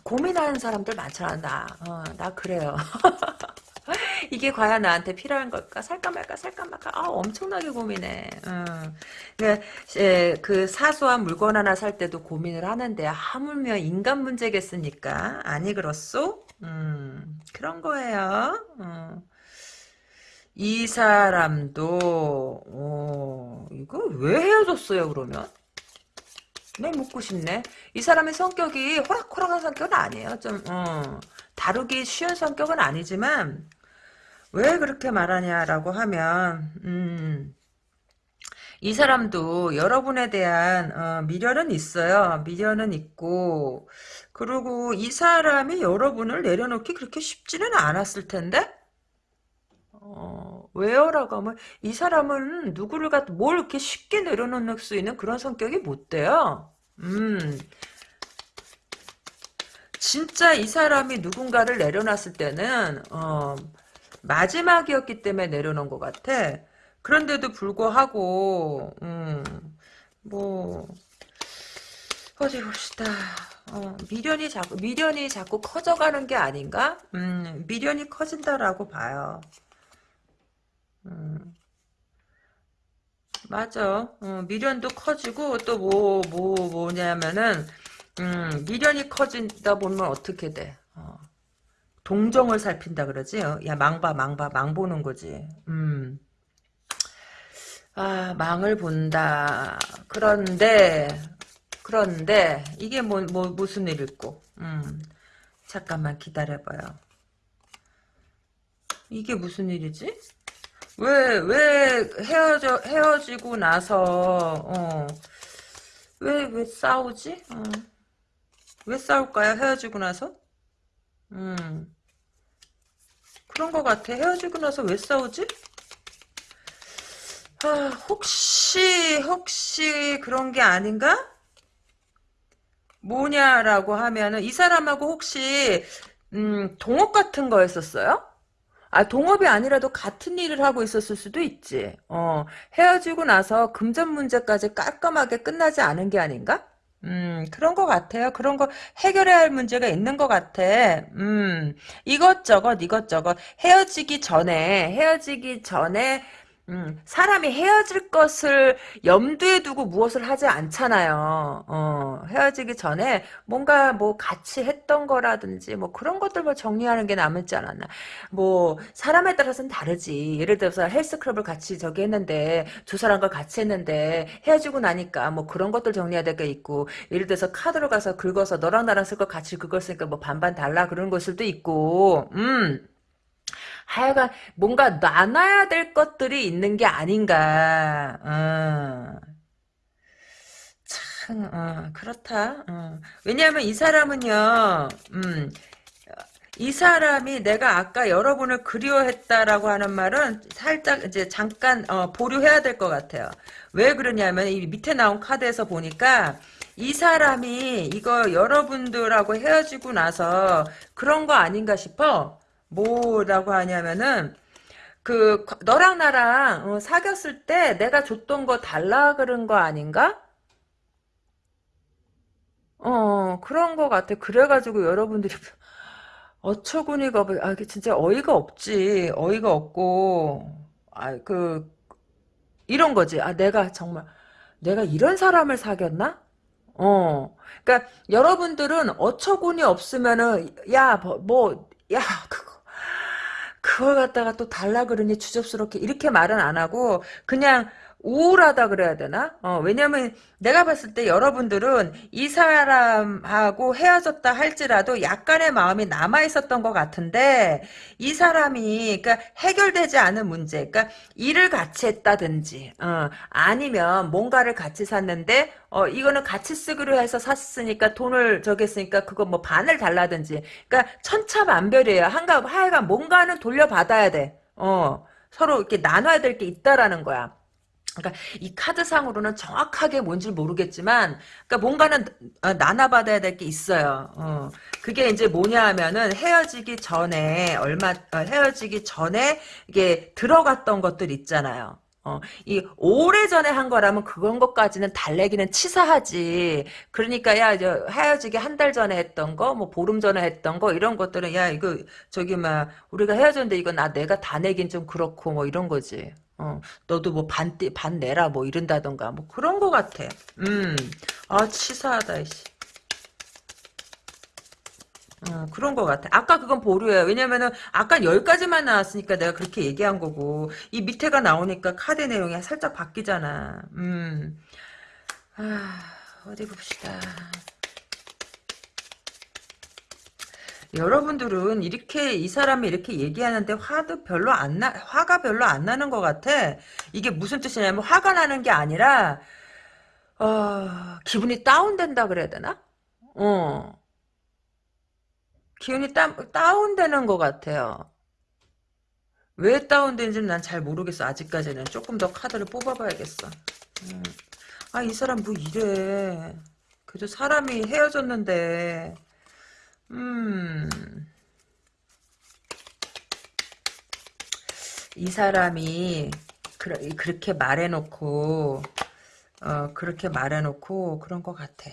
Speaker 1: 고민하는 사람들 많잖아. 나, 어, 나 그래요. 이게 과연 나한테 필요한 걸까? 살까 말까 살까 말까? 아 엄청나게 고민해. 어. 그, 예, 그 사소한 물건 하나 살 때도 고민을 하는데 하물며 인간 문제겠습니까? 아니 그렇소? 음, 그런 거예요. 어. 이 사람도 어, 이거 왜 헤어졌어요 그러면? 네 묻고 싶네. 이 사람의 성격이 호락호락한 성격은 아니에요. 좀 어, 다루기 쉬운 성격은 아니지만 왜 그렇게 말하냐라고 하면 음, 이 사람도 여러분에 대한 어, 미련은 있어요. 미련은 있고 그리고 이 사람이 여러분을 내려놓기 그렇게 쉽지는 않았을 텐데 어, 왜요? 라고 하면 이 사람은 누구를 갖, 뭘 이렇게 쉽게 내려놓을 수 있는 그런 성격이 못 돼요. 음, 진짜 이 사람이 누군가를 내려놨을 때는 어, 마지막이었기 때문에 내려놓은 것 같아. 그런데도 불구하고 음, 뭐 어디 봅시다. 어, 미련이 자꾸 미련이 자꾸 커져가는 게 아닌가? 음, 미련이 커진다라고 봐요. 음, 맞아. 어, 미련도 커지고 또 뭐 뭐 뭐, 냐면은 음, 미련이 커진다 보면 어떻게 돼? 어. 동정을 살핀다 그러지? 어, 야 망봐 망봐 망 보는 거지. 음. 아 망을 본다. 그런데 그런데 이게 뭐, 뭐 무슨 일일꼬? 음. 잠깐만 기다려봐요. 이게 무슨 일이지? 왜, 왜 헤어져, 헤어지고 나서, 어, 왜, 왜 싸우지? 어. 왜 싸울까요? 헤어지고 나서? 음. 그런 것 같아. 헤어지고 나서 왜 싸우지? 아, 혹시, 혹시 그런 게 아닌가? 뭐냐라고 하면은 이 사람하고 혹시 음, 동업 같은 거 했었어요? 아, 동업이 아니라도 같은 일을 하고 있었을 수도 있지. 어, 헤어지고 나서 금전 문제까지 깔끔하게 끝나지 않은 게 아닌가? 음, 그런 것 같아요. 그런 거 해결해야 할 문제가 있는 것 같아. 음, 이것저것, 이것저것. 헤어지기 전에, 헤어지기 전에 음, 사람이 헤어질 것을 염두에 두고 무엇을 하지 않잖아요. 어, 헤어지기 전에 뭔가 뭐 같이 했던 거라든지 뭐 그런 것들 뭐 정리하는 게 남지 않았나. 뭐 사람에 따라서는 다르지. 예를 들어서 헬스클럽을 같이 저기 했는데 두 사람과 같이 했는데 헤어지고 나니까 뭐 그런 것들 정리해야 될 게 있고 예를 들어서 카드로 가서 긁어서 너랑 나랑 쓸 거 같이 긁었으니까 뭐 반반 달라 그런 것들도 있고 음. 하여간 뭔가 나눠야 될 것들이 있는 게 아닌가. 어. 참, 어, 그렇다. 어. 왜냐하면 이 사람은요, 음, 이 사람이 내가 아까 여러분을 그리워했다라고 하는 말은 살짝 이제 잠깐 어, 보류해야 될 것 같아요. 왜 그러냐면 이 밑에 나온 카드에서 보니까 이 사람이 이거 여러분들하고 헤어지고 나서 그런 거 아닌가 싶어. 뭐라고 하냐면은 그 너랑 나랑 어, 사귀었을 때 내가 줬던 거 달라 그런 거 아닌가? 어 그런 거 같아. 그래가지고 여러분들이 어처구니가 아 이게 진짜 어이가 없지. 어이가 없고 아 그 이런 거지. 아 내가 정말 내가 이런 사람을 사귀었나? 어. 그러니까 여러분들은 어처구니 없으면은 야 뭐 야 그거 그걸 갖다가 또 달라 그러니 주접스럽게 이렇게 말은 안 하고 그냥 우울하다 그래야 되나? 어, 왜냐면 내가 봤을 때 여러분들은 이 사람하고 헤어졌다 할지라도 약간의 마음이 남아 있었던 것 같은데 이 사람이 그러니까 해결되지 않은 문제, 그러니까 일을 같이 했다든지 어, 아니면 뭔가를 같이 샀는데 어, 이거는 같이 쓰기로 해서 샀으니까 돈을 저기 했으니까 그거 뭐 반을 달라든지 그러니까 천차만별이에요. 한가 하여간 뭔가는 돌려받아야 돼. 어, 서로 이렇게 나눠야 될 게 있다라는 거야. 그러니까 이 카드상으로는 정확하게 뭔지 모르겠지만 그러니까 뭔가는 어, 나눠받아야 될 게 있어요. 어. 그게 이제 뭐냐 하면은 헤어지기 전에 얼마 어, 헤어지기 전에 이게 들어갔던 것들 있잖아요. 어, 이 오래전에 한 거라면 그런 것까지는 달래기는 치사하지. 그러니까 야, 저 헤어지기 한 달 전에 했던 거, 뭐 보름 전에 했던 거 이런 것들은 야, 이거 저기 막 우리가 헤어졌는데 이거 나 내가 다 내긴 좀 그렇고 뭐 이런 거지. 어, 너도 뭐 반, 반 내라 뭐 이런다던가 뭐 그런 거 같아. 음, 아 치사하다 이씨. 어, 그런 거 같아. 아까 그건 보류예요. 왜냐면은 아까 여기까지만 나왔으니까 내가 그렇게 얘기한 거고 이 밑에가 나오니까 카드 내용이 살짝 바뀌잖아. 음, 아 어디 봅시다. 여러분들은 이렇게 이 사람이 이렇게 얘기하는데 화도 별로 안 나, 화가 별로 안 나는 것 같아. 이게 무슨 뜻이냐면 화가 나는 게 아니라 어, 기분이 다운된다 그래야 되나? 어, 기분이 다, 다운되는 것 같아요. 왜 다운되는지는 난 잘 모르겠어. 아직까지는 조금 더 카드를 뽑아봐야겠어. 음. 아, 이 사람 뭐 이래. 그래도 사람이 헤어졌는데 음. 이 사람이 그, 그렇게 말해놓고 어, 그렇게 말해놓고 그런 것 같아.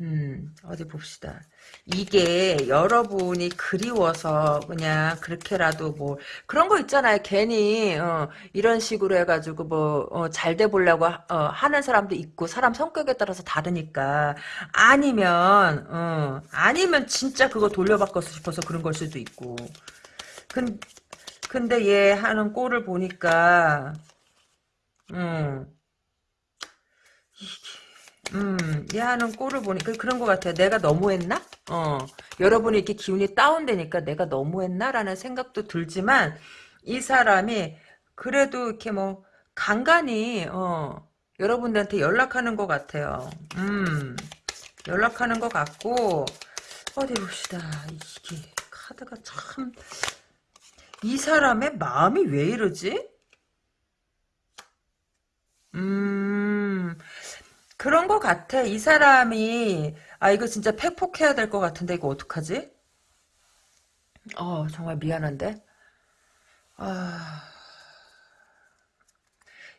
Speaker 1: 음, 어디 봅시다. 이게 여러분이 그리워서 그냥 그렇게라도 뭐 그런 거 있잖아요. 괜히 어, 이런 식으로 해가지고 뭐잘돼 보려고 어, 하는 사람도 있고 사람 성격에 따라서 다르니까 아니면 어, 아니면 진짜 그거 돌려받고 싶어서 그런 걸 수도 있고. 근, 근데 얘 하는 꼴을 보니까 음. 음, 얘 하는 꼴을 보니까 그런 것 같아요. 내가 너무했나? 어, 여러분이 이렇게 기운이 다운되니까 내가 너무했나라는 생각도 들지만 이 사람이 그래도 이렇게 뭐 간간히 어, 여러분들한테 연락하는 것 같아요. 음, 연락하는 것 같고 어디 봅시다. 이게 카드가 참 이 사람의 마음이 왜 이러지? 음, 그런 것 같아. 이 사람이 아 이거 진짜 팩폭해야 될 것 같은데 이거 어떡하지? 어, 정말 미안한데? 아,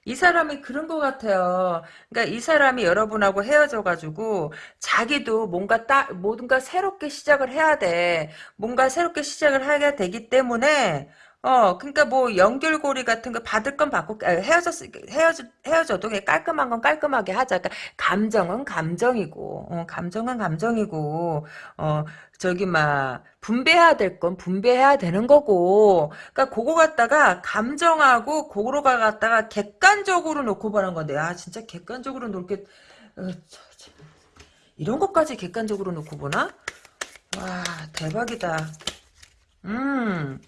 Speaker 1: 이 사람이 그런 것 같아요. 그러니까 이 사람이 여러분하고 헤어져가지고 자기도 뭔가 따, 뭔가 새롭게 시작을 해야 돼. 뭔가 새롭게 시작을 하게 되기 때문에 어, 그러니까 뭐 연결고리 같은 거 받을 건 받고 아, 헤어졌 헤어져 헤어져도 깔끔한 건 깔끔하게 하자. 그러니까 감정은 감정이고, 어, 감정은 감정이고, 어, 저기 막 분배해야 될 건 분배해야 되는 거고. 그러니까 그거 갖다가 감정하고 그거로 갖다가 객관적으로 놓고 보는 건데, 아 진짜 객관적으로 놓게 어, 이런 것까지 객관적으로 놓고 보나? 와 대박이다. 음.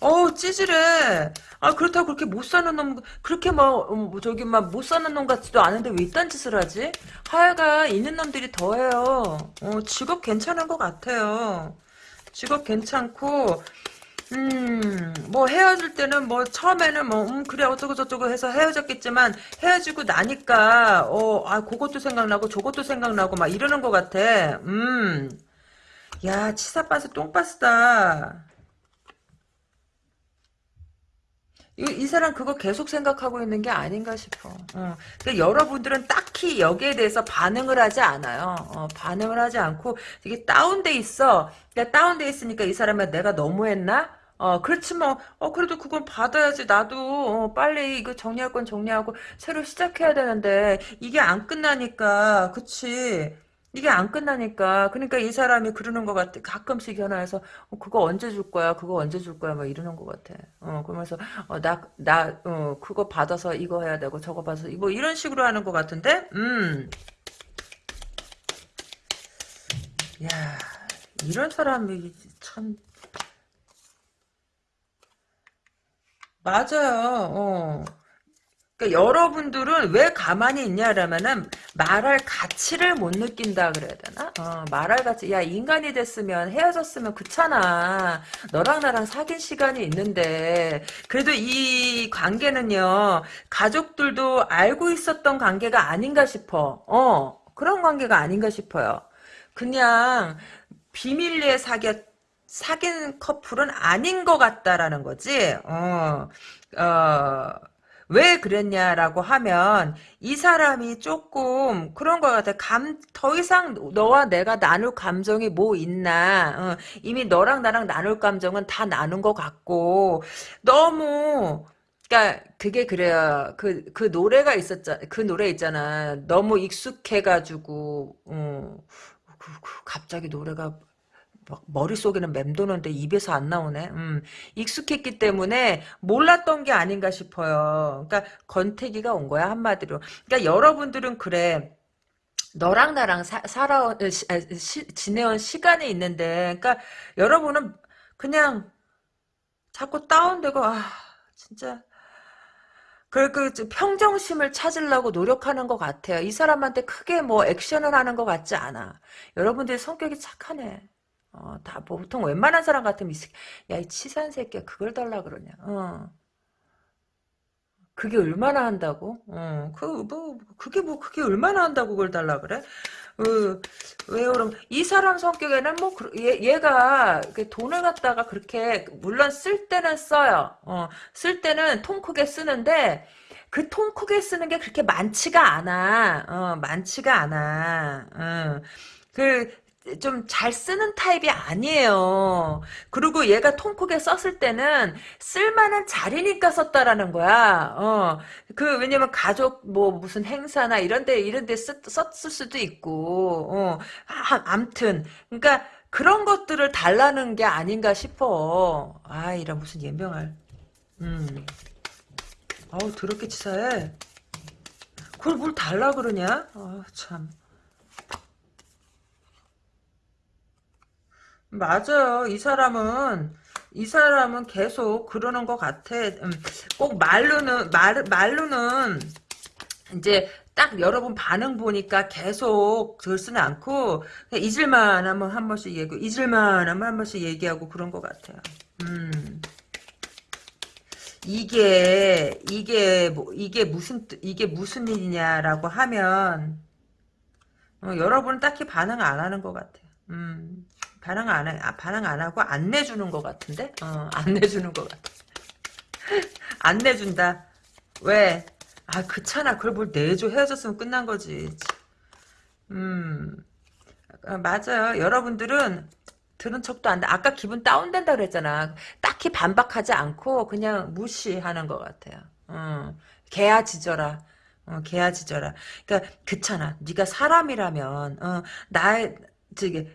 Speaker 1: 어우 찌질해. 아 그렇다고 그렇게 못 사는 놈 그렇게 막 어, 뭐 저기 막 못 사는 놈 같지도 않은데 왜 이딴 짓을 하지? 하여가 있는 놈들이 더해요. 어 직업 괜찮은 것 같아요. 직업 괜찮고 음, 뭐 헤어질 때는 뭐 처음에는 뭐 음, 그래 어쩌고 저쩌고 해서 헤어졌겠지만 헤어지고 나니까 어, 아 그것도 생각나고 저것도 생각나고 막 이러는 것 같아. 음, 야 치사빠스 똥빠스다. 이, 이 사람 그거 계속 생각하고 있는 게 아닌가 싶어. 어. 그러니까 여러분들은 딱히 여기에 대해서 반응을 하지 않아요. 어, 반응을 하지 않고 이게 다운돼 있어. 그러니까 다운돼 있으니까 이 사람이 내가 너무했나? 어, 그렇지 뭐, 어, 그래도 그건 받아야지. 나도, 어, 빨리 이거 정리할 건 정리하고, 새로 시작해야 되는데, 이게 안 끝나니까, 그치. 이게 안 끝나니까. 그러니까 이 사람이 그러는 것 같아. 가끔씩 전화해서, 어, 그거 언제 줄 거야? 그거 언제 줄 거야? 막 이러는 것 같아. 어, 그러면서, 어, 나, 나, 어, 그거 받아서 이거 해야 되고, 저거 받아서, 뭐 이런 식으로 하는 것 같은데? 음. 야, 이런 사람이 참, 맞아요. 어. 그러니까 여러분들은 왜 가만히 있냐라면은 말할 가치를 못 느낀다 그래야 되나? 어, 말할 가치. 야 인간이 됐으면 헤어졌으면 그렇잖아. 너랑 나랑 사귄 시간이 있는데 그래도 이 관계는요 가족들도 알고 있었던 관계가 아닌가 싶어. 어 그런 관계가 아닌가 싶어요. 그냥 비밀리에 사귀었 사귄 커플은 아닌 것 같다라는 거지. 어, 어, 왜 그랬냐라고 하면 이 사람이 조금 그런 것 같아. 감, 더 이상 너와 내가 나눌 감정이 뭐 있나. 어, 이미 너랑 나랑 나눌 감정은 다 나눈 것 같고 너무 그러니까 그게 그래요. 그, 그 노래가 있었잖아. 그 노래 있잖아. 너무 익숙해가지고, 어, 그, 그 갑자기 노래가 막 머릿속에는 맴도는데 입에서 안 나오네. 음, 익숙했기 때문에 몰랐던 게 아닌가 싶어요. 그러니까 건태기가 온 거야 한마디로. 그러니까 여러분들은 그래. 너랑 나랑 사, 살아 시, 지내온 시간이 있는데, 그러니까 여러분은 그냥 자꾸 다운되고 아 진짜 그, 그, 평정심을 찾으려고 노력하는 것 같아요. 이 사람한테 크게 뭐 액션을 하는 것 같지 않아. 여러분들의 성격이 착하네. 어, 다 보통 웬만한 사람 같으면 야, 이 치사한 새끼야 그걸 달라 그러냐. 어. 그게 얼마나 한다고? 어, 그, 뭐, 그게 뭐, 그게 얼마나 한다고 그걸 달라 그래? 어, 왜 그럼, 이 사람 성격에는 뭐, 얘, 얘가 돈을 갖다가 그렇게, 물론 쓸 때는 써요. 어, 쓸 때는 통 크게 쓰는데, 그 통 크게 쓰는 게 그렇게 많지가 않아. 어, 많지가 않아. 어. 그, 좀 잘 쓰는 타입이 아니에요. 그리고 얘가 통 크게 썼을 때는 쓸만한 자리니까 썼다라는 거야. 어. 그 왜냐면 가족 뭐 무슨 행사나 이런 데 이런 데 썼, 썼을 수도 있고. 어. 아, 암튼 그러니까 그런 것들을 달라는 게 아닌가 싶어. 아, 이런 무슨 연병할. 음. 아우 더럽게 치사해. 그걸 뭘 달라 그러냐? 아, 참. 맞아요. 이 사람은 이 사람은 계속 그러는 것 같아. 음, 꼭 말로는 말 말로는 이제 딱 여러분 반응 보니까 계속 들쓰는 않고 잊을만 하면 한 번씩 얘기, 잊을만 하면 한 번씩 얘기하고 그런 것 같아요. 음. 이게 이게 뭐 이게 무슨 이게 무슨 일이냐라고 하면 어, 여러분은 딱히 반응 안 하는 것 같아요. 음. 반항 안 해, 아, 반항 안 하고 안 내주는 것 같은데? 어, 안 내주는 것 같아. 안 내준다. 왜? 아, 그렇잖아. 그걸 뭘 내줘. 헤어졌으면 끝난 거지. 음, 아, 맞아요. 여러분들은 들은 척도 안 돼. 아까 기분 다운된다 그랬잖아. 딱히 반박하지 않고 그냥 무시하는 것 같아요. 어, 개야 지져라. 어, 개야 지져라. 그러니까 그렇잖아. 네가 사람이라면 어, 나의 저기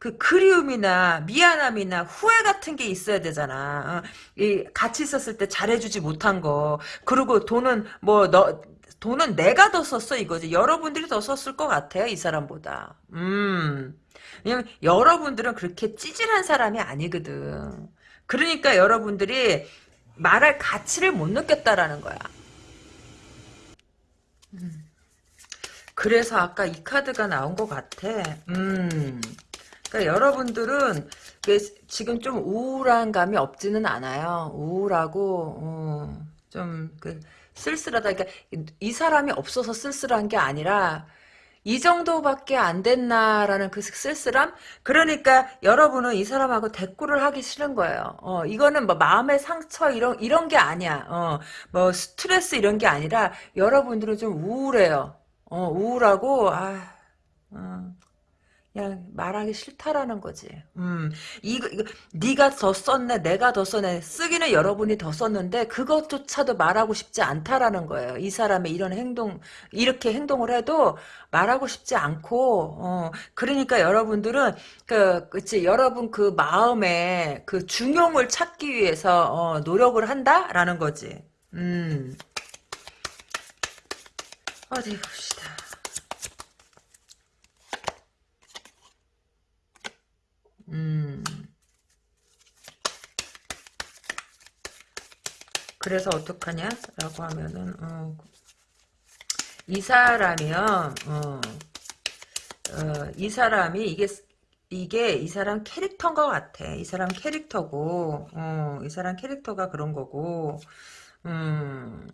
Speaker 1: 그 그리움이나 미안함이나 후회 같은 게 있어야 되잖아. 어, 이 같이 있었을 때 잘해주지 못한 거. 그리고 돈은 뭐너 돈은 내가 더 썼어 이거지. 여러분들이 더 썼을 것 같아요 이 사람보다. 음. 왜냐면 여러분들은 그렇게 찌질한 사람이 아니거든. 그러니까 여러분들이 말할 가치를 못 느꼈다라는 거야. 음. 그래서 아까 이 카드가 나온 것 같아. 음. 그러니까 여러분들은 지금 좀 우울한 감이 없지는 않아요. 우울하고 어, 좀그 쓸쓸하다. 그러니까 이 사람이 없어서 쓸쓸한 게 아니라 이 정도밖에 안 됐나라는 그 쓸쓸함? 그러니까 여러분은 이 사람하고 대꾸를 하기 싫은 거예요. 어, 이거는 뭐 마음의 상처 이런 이런 게 아니야. 어, 뭐 스트레스 이런 게 아니라 여러분들은 좀 우울해요. 어, 우울하고 아, 어, 그냥 말하기 싫다라는 거지. 음, 이거, 이거, 네가 더 썼네, 내가 더 썼네. 쓰기는 여러분이 더 썼는데, 그것조차도 말하고 싶지 않다라는 거예요. 이 사람의 이런 행동, 이렇게 행동을 해도 말하고 싶지 않고, 어, 그러니까 여러분들은, 그, 그치, 여러분 그 마음에 그 중용을 찾기 위해서, 어, 노력을 한다라는 거지. 음. 어디 봅시다. 음. 그래서 어떡하냐? 라고 하면은, 어, 이 사람이요, 어, 어, 이 사람이, 이게, 이게 이 사람 캐릭터인 것 같아. 이 사람 캐릭터고, 어, 이 사람 캐릭터가 그런 거고, 음,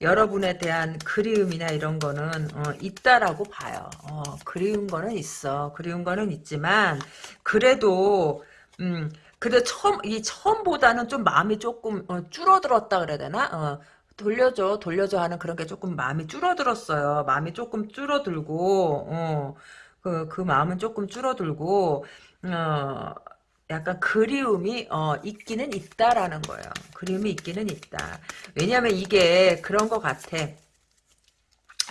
Speaker 1: 여러분에 대한 그리움이나 이런 거는 어, 있다라고 봐요. 어, 그리운 거는 있어. 그리운 거는 있지만 그래도 음, 그래 처음 이 처음보다는 좀 마음이 조금 어, 줄어들었다 그래야 되나? 어, 돌려줘 돌려줘 하는 그런 게 조금 마음이 줄어들었어요. 마음이 조금 줄어들고 어, 그, 그 마음은 조금 줄어들고 어, 약간 그리움이 어, 있기는 있다라는 거예요. 그리움이 있기는 있다. 왜냐하면 이게 그런 것 같아.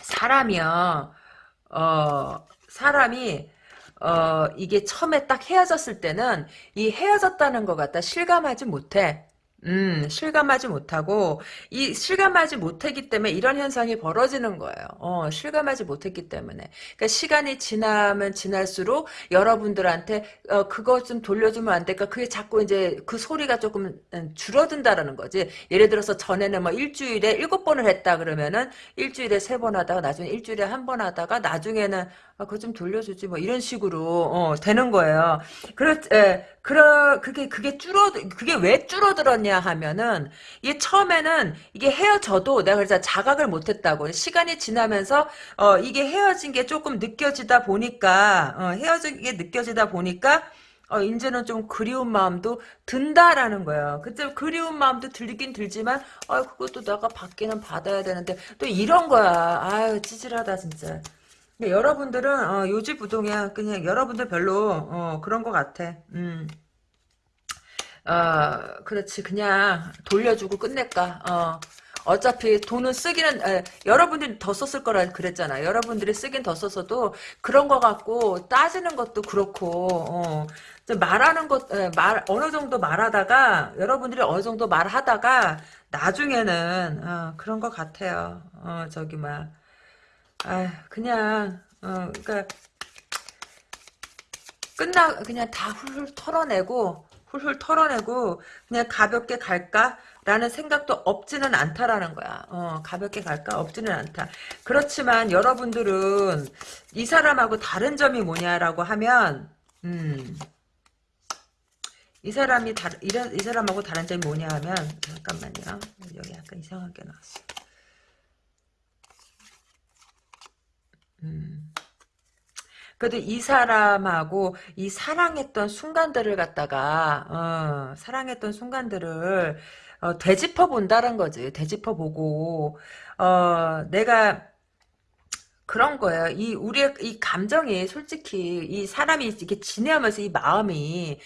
Speaker 1: 사람이요. 어, 사람이 어, 이게 처음에 딱 헤어졌을 때는 이 헤어졌다는 것 같다 실감하지 못해. 음, 실감하지 못하고, 이 실감하지 못했기 때문에 이런 현상이 벌어지는 거예요. 어, 실감하지 못했기 때문에. 그러니까 시간이 지나면 지날수록 여러분들한테, 어, 그거 좀 돌려주면 안 될까? 그게 자꾸 이제 그 소리가 조금 음, 줄어든다라는 거지. 예를 들어서 전에는 뭐 일주일에 일곱 번을 했다 그러면은 일주일에 세 번 하다가 나중에 일주일에 한 번 하다가 나중에는 아, 그거 좀 돌려주지 뭐 이런 식으로 어, 되는 거예요. 그렇, 예, 그러 그게 그게 줄어 그게 왜 줄어들었냐 하면은 이게 처음에는 이게 헤어져도 내가 그래서 자각을 못 했다고 시간이 지나면서 어, 이게 헤어진 게 조금 느껴지다 보니까 어, 헤어진 게 느껴지다 보니까 어, 이제는 좀 그리운 마음도 든다라는 거예요. 그때 그리운 마음도 들긴 들지만, 아, 그것도 내가 받기는 받아야 되는데, 또 이런 거야. 아유, 찌질하다, 진짜. 여러분들은 어, 요지부동이야. 그냥 여러분들 별로 어, 그런 것 같아. 음. 어, 그렇지. 그냥 돌려주고 끝낼까. 어. 어차피 돈은 쓰기는 에, 여러분들이 더 썼을 거라 그랬잖아. 여러분들이 쓰긴 더 썼어도 그런 거 갖고 따지는 것도 그렇고 어, 말하는 것, 에, 말 어느 정도 말하다가 여러분들이 어느 정도 말하다가 나중에는 어, 그런 것 같아요. 어, 저기 막 아, 그냥 어, 그러니까 끝나 그냥 다 훌훌 털어내고 훌훌 털어내고 그냥 가볍게 갈까라는 생각도 없지는 않다라는 거야. 어, 가볍게 갈까 없지는 않다. 그렇지만 여러분들은 이 사람하고 다른 점이 뭐냐라고 하면 음. 이 사람이 다, 이, 이 사람하고 다른 점이 뭐냐 하면 잠깐만요. 여기 약간 이상하게 나왔어. 음. 그래도 이 사람하고 이 사랑했던 순간들을 갖다가 어, 사랑했던 순간들을 어, 되짚어 본다는 거지. 되짚어 보고 어, 내가 그런 거예요. 이 우리의 이 감정이 솔직히 이 사람이 이렇게 지내면서 이 마음이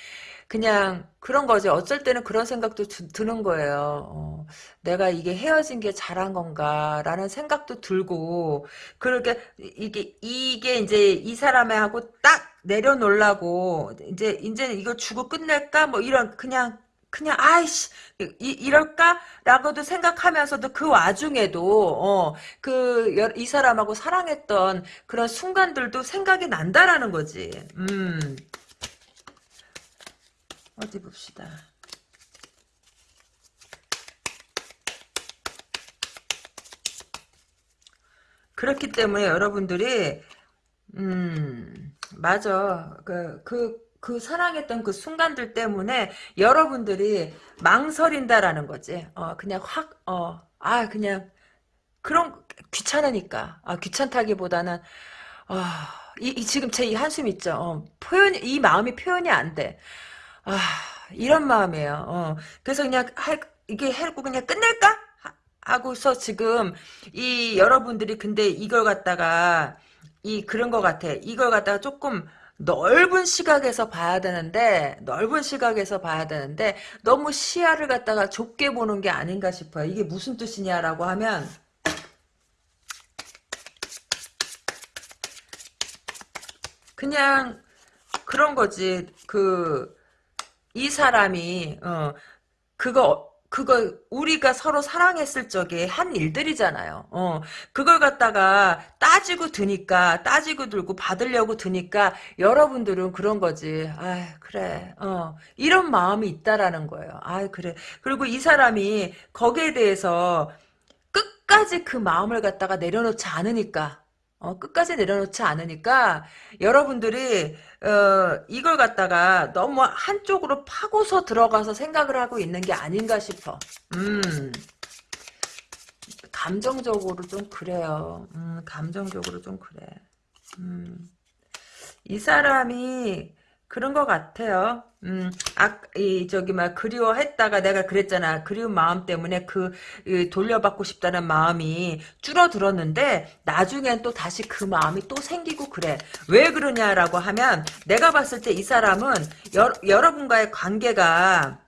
Speaker 1: 그냥 그런 거지. 어쩔 때는 그런 생각도 드, 는 거예요. 어, 내가 이게 헤어진 게 잘한 건가라는 생각도 들고 그렇게 이게 이게 이제 이 사람하고 딱 내려놓으려고 이제 이제 이거 주고 끝낼까 뭐 이런 그냥 그냥 아이씨 이, 이럴까라고도 생각하면서도 그 와중에도 어그 이 사람하고 사랑했던 그런 순간들도 생각이 난다라는 거지. 음. 어디 봅시다. 그렇기 때문에 여러분들이 음 맞아 그 그, 그 사랑했던 그 순간들 때문에 여러분들이 망설인다라는 거지. 어 그냥 확 어 아 그냥 그런 귀찮으니까 아 귀찮다기보다는 아 이, 이 지금 제 이 한숨 있죠. 어, 표현 이 마음이 표현이 안 돼. 아, 이런 마음이에요. 어. 그래서 그냥 할, 이게 해고 그냥 끝낼까? 하고서 지금 이 여러분들이 근데 이걸 갖다가 이 그런 것 같아. 이걸 갖다가 조금 넓은 시각에서 봐야 되는데 넓은 시각에서 봐야 되는데 너무 시야를 갖다가 좁게 보는 게 아닌가 싶어요. 이게 무슨 뜻이냐라고 하면 그냥 그런 거지. 그 이 사람이 어 그거 그거 우리가 서로 사랑했을 적에 한 일들이잖아요. 어 그걸 갖다가 따지고 드니까 따지고 들고 받으려고 드니까 여러분들은 그런 거지. 아 그래. 어 이런 마음이 있다라는 거예요. 아 그래. 그리고 이 사람이 거기에 대해서 끝까지 그 마음을 갖다가 내려놓지 않으니까 어, 끝까지 내려놓지 않으니까 여러분들이 어, 이걸 갖다가 너무 한쪽으로 파고서 들어가서 생각을 하고 있는 게 아닌가 싶어. 음. 감정적으로 좀 그래요. 음, 감정적으로 좀 그래. 음. 이 사람이 그런 것 같아요. 음, 아, 이, 저기, 막, 그리워했다가 내가 그랬잖아. 그리운 마음 때문에 그, 이, 돌려받고 싶다는 마음이 줄어들었는데, 나중엔 또 다시 그 마음이 또 생기고 그래. 왜 그러냐라고 하면, 내가 봤을 때 이 사람은 여, 여러분과의 관계가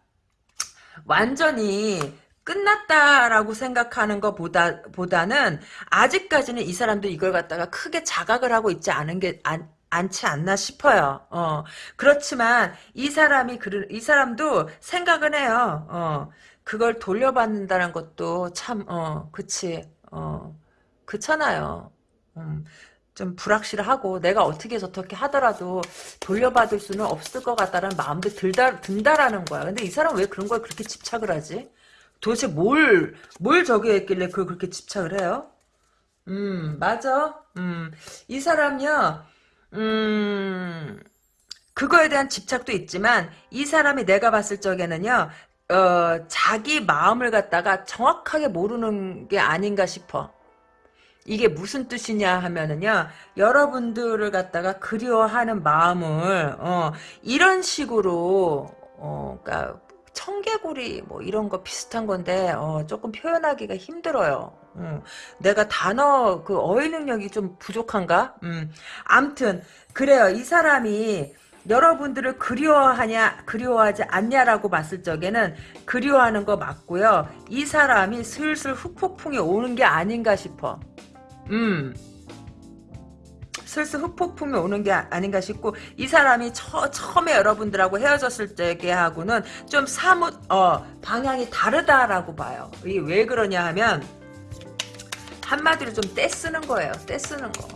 Speaker 1: 완전히 끝났다라고 생각하는 것보다 보다는 아직까지는 이 사람도 이걸 갖다가 크게 자각을 하고 있지 않은 게 안, 않지 않나 싶어요. 어, 그렇지만 이 사람이 그, 이 사람도 생각은 해요. 어, 그걸 돌려받는다는 것도 참, 어, 그치, 어, 그렇잖아요. 음, 좀 불확실하고 내가 어떻게 저렇게 하더라도 돌려받을 수는 없을 것 같다는 마음도 들다, 든다라는 거야. 근데 이 사람 왜 그런 걸 그렇게 집착을 하지? 도대체 뭘, 뭘 저기 했길래 그걸 그렇게 집착을 해요? 음, 맞아. 음, 이 사람요, 음, 그거에 대한 집착도 있지만 이 사람이 내가 봤을 적에는요. 어, 자기 마음을 갖다가 정확하게 모르는 게 아닌가 싶어. 이게 무슨 뜻이냐 하면은요 여러분들을 갖다가 그리워하는 마음을 어, 이런 식으로 어, 그러니까 청개구리 뭐 이런 거 비슷한 건데 어, 조금 표현하기가 힘들어요. 음, 내가 단어 그 어휘 능력이 좀 부족한가? 음, 암튼 그래요. 이 사람이 여러분들을 그리워하냐 그리워하지 않냐라고 봤을 적에는 그리워하는 거 맞고요. 이 사람이 슬슬 후폭풍이 오는 게 아닌가 싶어. 음. 슬슬 흑폭풍이 오는 게 아닌가 싶고 이 사람이 처, 처음에 여러분들하고 헤어졌을 때하고는 좀 사뭇 어, 방향이 다르다라고 봐요. 이게 왜 그러냐 하면 한마디로 좀 떼쓰는 거예요. 떼쓰는 거.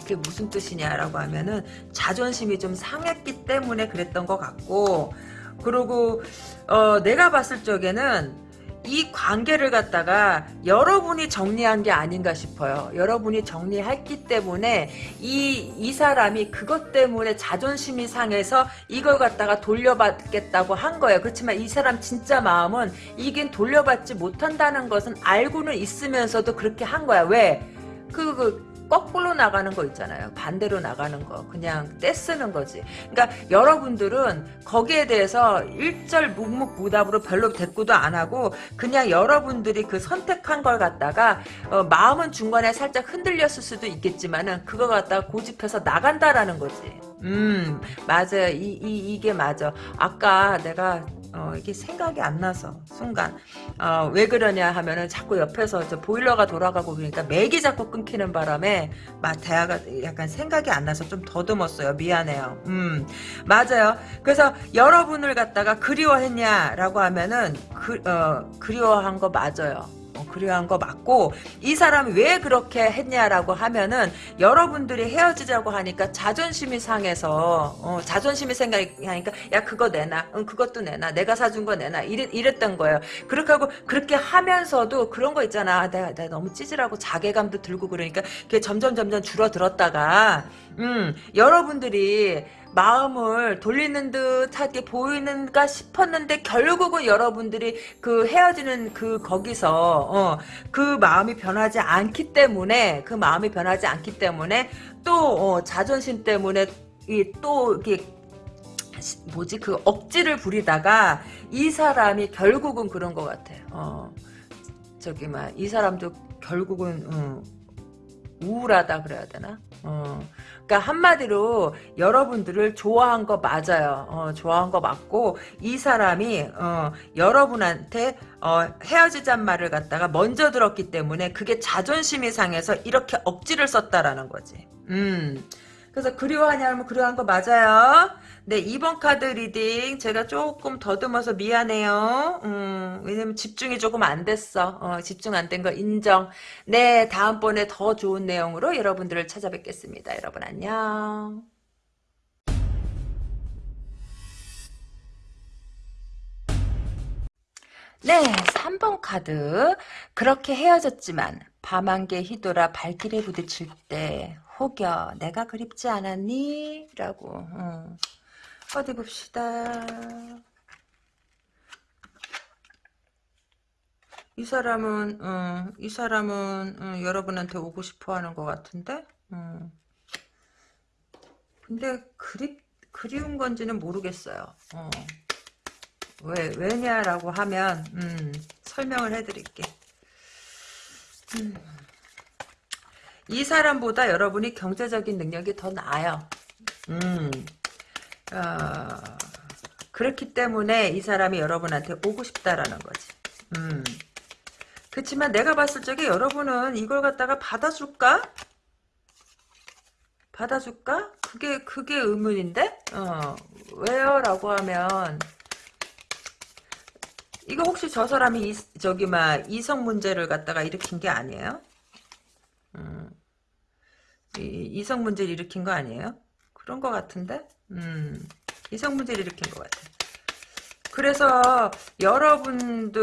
Speaker 1: 그게 무슨 뜻이냐라고 하면은 자존심이 좀 상했기 때문에 그랬던 것 같고 그리고 어, 내가 봤을 적에는 이 관계를 갖다가 여러분이 정리한 게 아닌가 싶어요. 여러분이 정리했기 때문에 이, 이 사람이 그것 때문에 자존심이 상해서 이걸 갖다가 돌려받겠다고 한 거예요. 그렇지만 이 사람 진짜 마음은 이긴 돌려받지 못한다는 것은 알고는 있으면서도 그렇게 한 거야. 왜? 그, 그 거꾸로 나가는 거 있잖아요. 반대로 나가는 거. 그냥 떼쓰는 거지. 그러니까 여러분들은 거기에 대해서 일절 묵묵부답으로 별로 대꾸도 안 하고 그냥 여러분들이 그 선택한 걸 갖다가 어, 마음은 중간에 살짝 흔들렸을 수도 있겠지만은 그거 갖다가 고집해서 나간다라는 거지. 음 맞아요. 이, 이, 이게 맞아. 아까 내가 어, 이게 생각이 안 나서 순간 어, 왜 그러냐 하면은 자꾸 옆에서 저 보일러가 돌아가고 그러니까 맥이 자꾸 끊기는 바람에 막 대화가 약간 생각이 안 나서 좀 더듬었어요. 미안해요. 음 맞아요. 그래서 여러분을 갖다가 그리워했냐라고 하면은 그, 어, 그리워한 거 맞아요 어, 그리워한 거 맞고 이 사람이 왜 그렇게 했냐라고 하면은 여러분들이 헤어지자고 하니까 자존심이 상해서 어, 자존심이 생각하니까 야 그거 내놔. 응, 그것도 내놔. 내가 사준 거 내놔. 이랬, 이랬던 거예요. 그렇게 하고 그렇게 하면서도 그런 거 있잖아. 아, 내가, 내가 너무 찌질하고 자괴감도 들고 그러니까 그게 점점 점점 줄어들었다가 음 여러분들이 마음을 돌리는 듯하게 보이는가 싶었는데 결국은 여러분들이 그 헤어지는 그 거기서 어, 그 마음이 변하지 않기 때문에 그 마음이 변하지 않기 때문에 또 어, 자존심 때문에 이 또 이게 뭐지 그 억지를 부리다가 이 사람이 결국은 그런 것 같아. 어 저기 막 이 사람도 결국은 어, 우울하다 그래야 되나? 어. 그러니까 한마디로 여러분들을 좋아한 거 맞아요. 어, 좋아한 거 맞고 이 사람이 어, 여러분한테 어, 헤어지잔 말을 갖다가 먼저 들었기 때문에 그게 자존심이 상해서 이렇게 억지를 썼다라는 거지. 음. 그래서 그리워하냐면 그리워한 거 맞아요. 네, 2번 카드 reading 제가 조금 더듬어서 미안해요. 음, 왜냐면 집중이 조금 안 됐어. 어, 집중 안 된 거 인정. 네, 다음번에 더 좋은 내용으로 여러분들을 찾아뵙겠습니다. 여러분 안녕. 네, 3번 카드. 그렇게 헤어졌지만 밤안개 휘돌아 발길에 부딪힐 때 혹여 내가 그립지 않았니? 라고 음. 어디 봅시다. 이 사람은 어, 이 사람은 어, 여러분한테 오고 싶어 하는 것 같은데 어. 근데 그리, 그리운 건지는 모르겠어요 어. 왜 왜냐라고 하면 음, 설명을 해드릴게 음. 이 사람보다 여러분이 경제적인 능력이 더 나아요 음. 어, 그렇기 때문에 이 사람이 여러분한테 오고 싶다라는 거지. 음. 그렇지만 내가 봤을 적에 여러분은 이걸 갖다가 받아줄까? 받아줄까? 그게 그게 의문인데? 어, 왜요? 라고 하면 이거 혹시 저 사람이 이, 저기 막 이성 문제를 갖다가 일으킨 게 아니에요? 음, 이, 성 문제를 일으킨 거 아니에요? 그런 거 같은데? 음, 이성 문제를 일으킨 것 같아. 그래서 여러분들의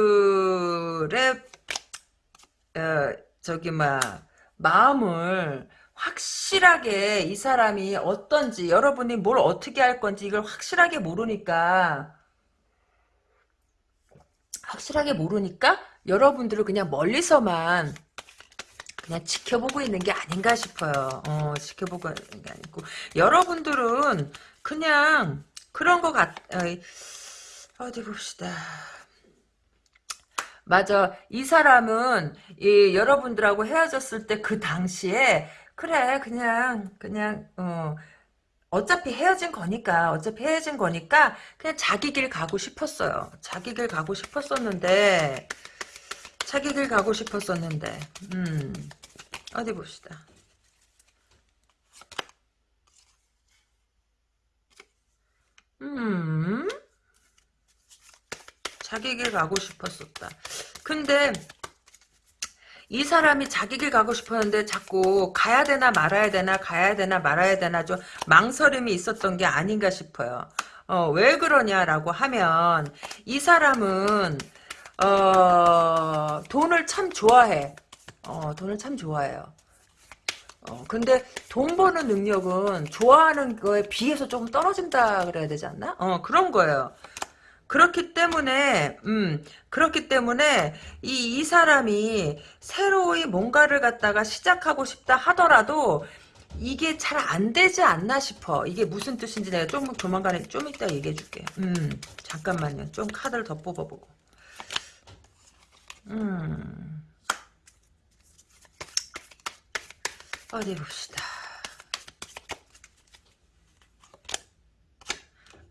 Speaker 1: 어, 저기 막 마음을 확실하게 이 사람이 어떤지 여러분이 뭘 어떻게 할 건지 이걸 확실하게 모르니까 확실하게 모르니까 여러분들을 그냥 멀리서만 그냥 지켜보고 있는 게 아닌가 싶어요. 어, 지켜보고 있는 게 아니고 여러분들은 그냥 그런 것 같. 어디 봅시다. 맞아. 이 사람은 이 여러분들하고 헤어졌을 때 그 당시에 그래 그냥 그냥 어 어차피 헤어진 거니까 어차피 헤어진 거니까 그냥 자기 길 가고 싶었어요. 자기 길 가고 싶었었는데 자기 길 가고 싶었었는데 음 어디 봅시다. 음 자기 길 가고 싶었었다. 근데 이 사람이 자기 길 가고 싶었는데 자꾸 가야 되나 말아야 되나 가야 되나 말아야 되나 좀 망설임이 있었던 게 아닌가 싶어요. 어, 왜 그러냐라고 하면 이 사람은 어, 돈을 참 좋아해. 어, 돈을 참 좋아해요. 어, 근데 돈 버는 능력은 좋아하는 거에 비해서 조금 떨어진다 그래야 되지 않나? 어, 그런 거예요. 그렇기 때문에, 음, 그렇기 때문에, 이, 이 사람이 새로이 뭔가를 갖다가 시작하고 싶다 하더라도, 이게 잘 안 되지 않나 싶어. 이게 무슨 뜻인지 내가 좀 조만간에 좀 이따 얘기해 줄게. 음, 잠깐만요. 좀 카드를 더 뽑아보고. 음. 어디 봅시다.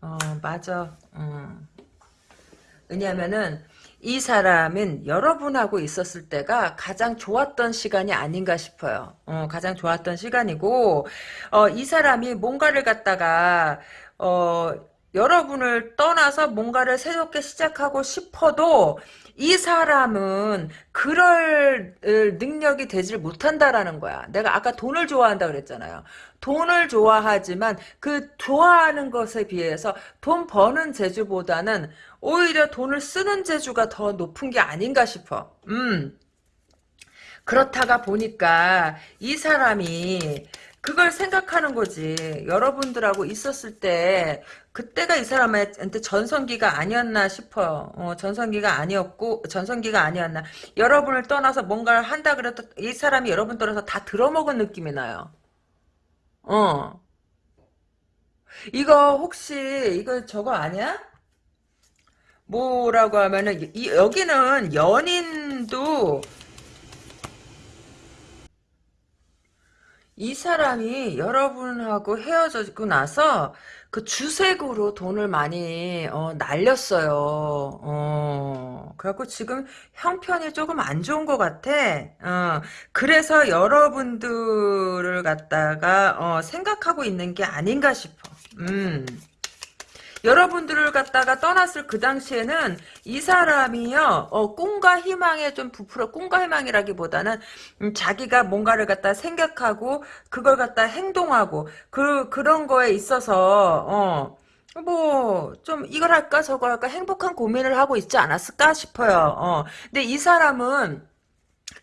Speaker 1: 어, 맞아. 음. 왜냐면은, 이 사람은 여러분하고 있었을 때가 가장 좋았던 시간이 아닌가 싶어요. 어, 가장 좋았던 시간이고, 어, 이 사람이 뭔가를 갖다가, 어, 여러분을 떠나서 뭔가를 새롭게 시작하고 싶어도, 이 사람은 그럴 능력이 되질 못한다라는 거야. 내가 아까 돈을 좋아한다 그랬잖아요. 돈을 좋아하지만 그 좋아하는 것에 비해서 돈 버는 재주보다는 오히려 돈을 쓰는 재주가 더 높은 게 아닌가 싶어. 음. 그렇다가 보니까 이 사람이 그걸 생각하는 거지. 여러분들하고 있었을 때 그때가 이 사람한테 전성기가 아니었나 싶어요. 어, 전성기가 아니었고 전성기가 아니었나. 여러분을 떠나서 뭔가를 한다 그래도 이 사람이 여러분 떠나서 다 들어먹은 느낌이 나요. 어. 이거 혹시 이거 저거 아니야? 뭐라고 하면은 이, 여기는 연인도 이 사람이 여러분하고 헤어지고 나서 그 주색으로 돈을 많이 어, 날렸어요. 어, 그래갖고 지금 형편이 조금 안 좋은 것 같아. 어, 그래서 여러분들을 갖다가 어, 생각하고 있는 게 아닌가 싶어. 음. 여러분들을 갖다가 떠났을 그 당시에는 이 사람이요, 어, 꿈과 희망에 좀 부풀어, 꿈과 희망이라기보다는, 음, 자기가 뭔가를 갖다 생각하고, 그걸 갖다 행동하고, 그, 그런 거에 있어서, 어, 뭐, 좀, 이걸 할까, 저걸 할까, 행복한 고민을 하고 있지 않았을까 싶어요. 어, 근데 이 사람은,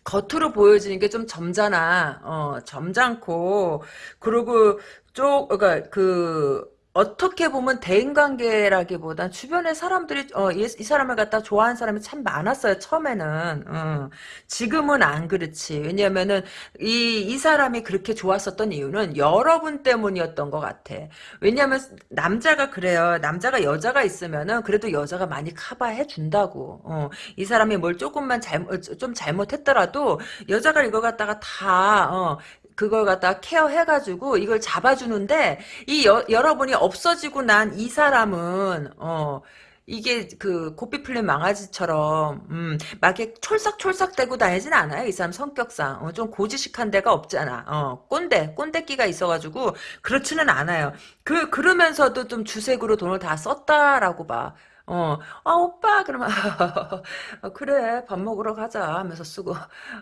Speaker 1: 겉으로 보여지는 게 좀 점잖아. 어, 점잖고, 그리고, 쪽, 그니까, 그, 어떻게 보면 대인관계라기보단 주변에 사람들이 어, 이, 이, 사람을 갖다 좋아하는 사람이 참 많았어요 처음에는. 어. 지금은 안 그렇지. 왜냐면은 이, 이 사람이 그렇게 좋았었던 이유는 여러분 때문이었던 것 같아. 왜냐면 남자가 그래요. 남자가 여자가 있으면은 그래도 여자가 많이 커버해 준다고. 어. 이 사람이 뭘 조금만 잘못 좀 잘못했더라도 여자가 이거 갖다가 다 어, 그걸 갖다 케어해가지고 이걸 잡아주는데 이 여, 여러분이 없어지고 난 이 사람은 어 이게 그 고삐 풀린 망아지처럼 음, 막 이렇게 촐싹촐싹 대고 다니진 않아요. 이 사람 성격상 어, 좀 고지식한 데가 없잖아. 어, 꼰대 꼰대끼가 있어가지고 그렇지는 않아요. 그 그러면서도 좀 주색으로 돈을 다 썼다라고 봐. 어, 아, 오빠, 그러면, 어, 그래, 밥 먹으러 가자 하면서 쓰고,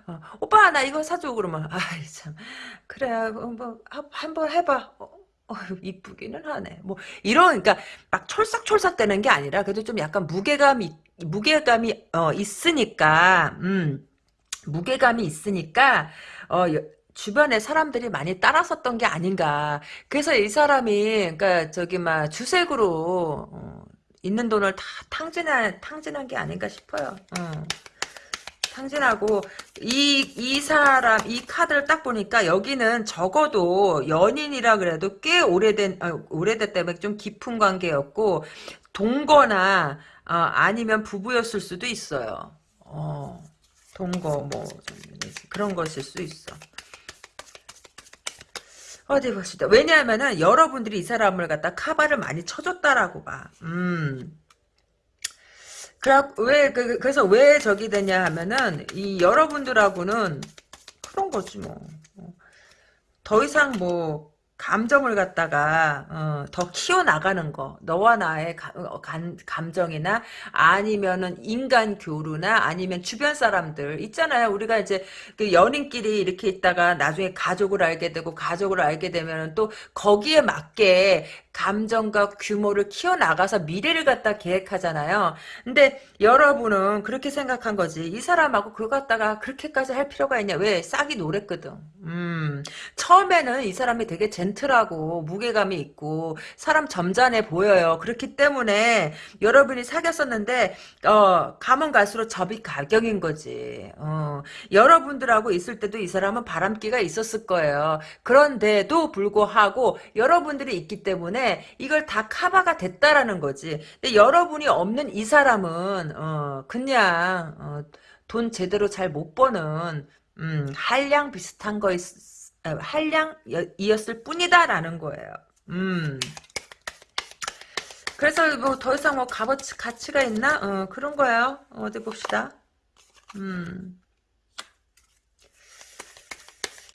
Speaker 1: 어, 오빠, 나 이거 사줘, 그러면, 아이, 참, 그래, 어, 뭐, 한번 해봐. 어, 어, 이쁘기는 하네. 뭐, 이런, 그러니까, 막 촐싹촐싹 되는 게 아니라, 그래도 좀 약간 무게감이, 무게감이, 어, 있으니까, 음, 무게감이 있으니까, 어, 주변에 사람들이 많이 따라섰던 게 아닌가. 그래서 이 사람이, 그니까, 저기, 막, 주색으로, 어, 있는 돈을 다 탕진한 탕진한 게 아닌가 싶어요. 어. 탕진하고 이 이 사람 이 카드를 딱 보니까 여기는 적어도 연인이라 그래도 꽤 오래된 어, 오래됐다면 좀 깊은 관계였고 동거나 어, 아니면 부부였을 수도 있어요. 어, 동거 뭐 그런 것일 수 있어. 어디 봅시다. 왜냐하면은 여러분들이 이 사람을 갖다 카바를 많이 쳐줬다라고 봐. 음. 그래, 왜, 그, 그래서 왜 저기 되냐 하면은, 이 여러분들하고는 그런 거지 뭐. 더 이상 뭐, 감정을 갖다가 어, 더 키워 나가는 거. 너와 나의 가, 어, 감, 감정이나 아니면은 인간 교류나 아니면 주변 사람들 있잖아요. 우리가 이제 그 연인끼리 이렇게 있다가 나중에 가족을 알게 되고 가족을 알게 되면은 또 거기에 맞게 감정과 규모를 키워나가서 미래를 갖다 계획하잖아요. 근데 여러분은 그렇게 생각한 거지. 이 사람하고 그걸 갖다가 그렇게까지 할 필요가 있냐. 왜? 싹이 노랬거든. 음, 처음에는 이 사람이 되게 젠틀하고 무게감이 있고 사람 점잖해 보여요. 그렇기 때문에 여러분이 사귀었었는데 어, 가면 갈수록 접이 가격인 거지. 어, 여러분들하고 있을 때도 이 사람은 바람기가 있었을 거예요. 그런데도 불구하고 여러분들이 있기 때문에 이걸 다 커버가 됐다라는 거지. 근데 여러분이 없는 이 사람은 어, 그냥 어, 돈 제대로 잘 못 버는 음, 한량 비슷한 거 한량이었을 뿐이다라는 거예요. 음. 그래서 뭐 더 이상 뭐 값어치 가치가 있나? 어, 그런 거예요. 어디 봅시다. 음.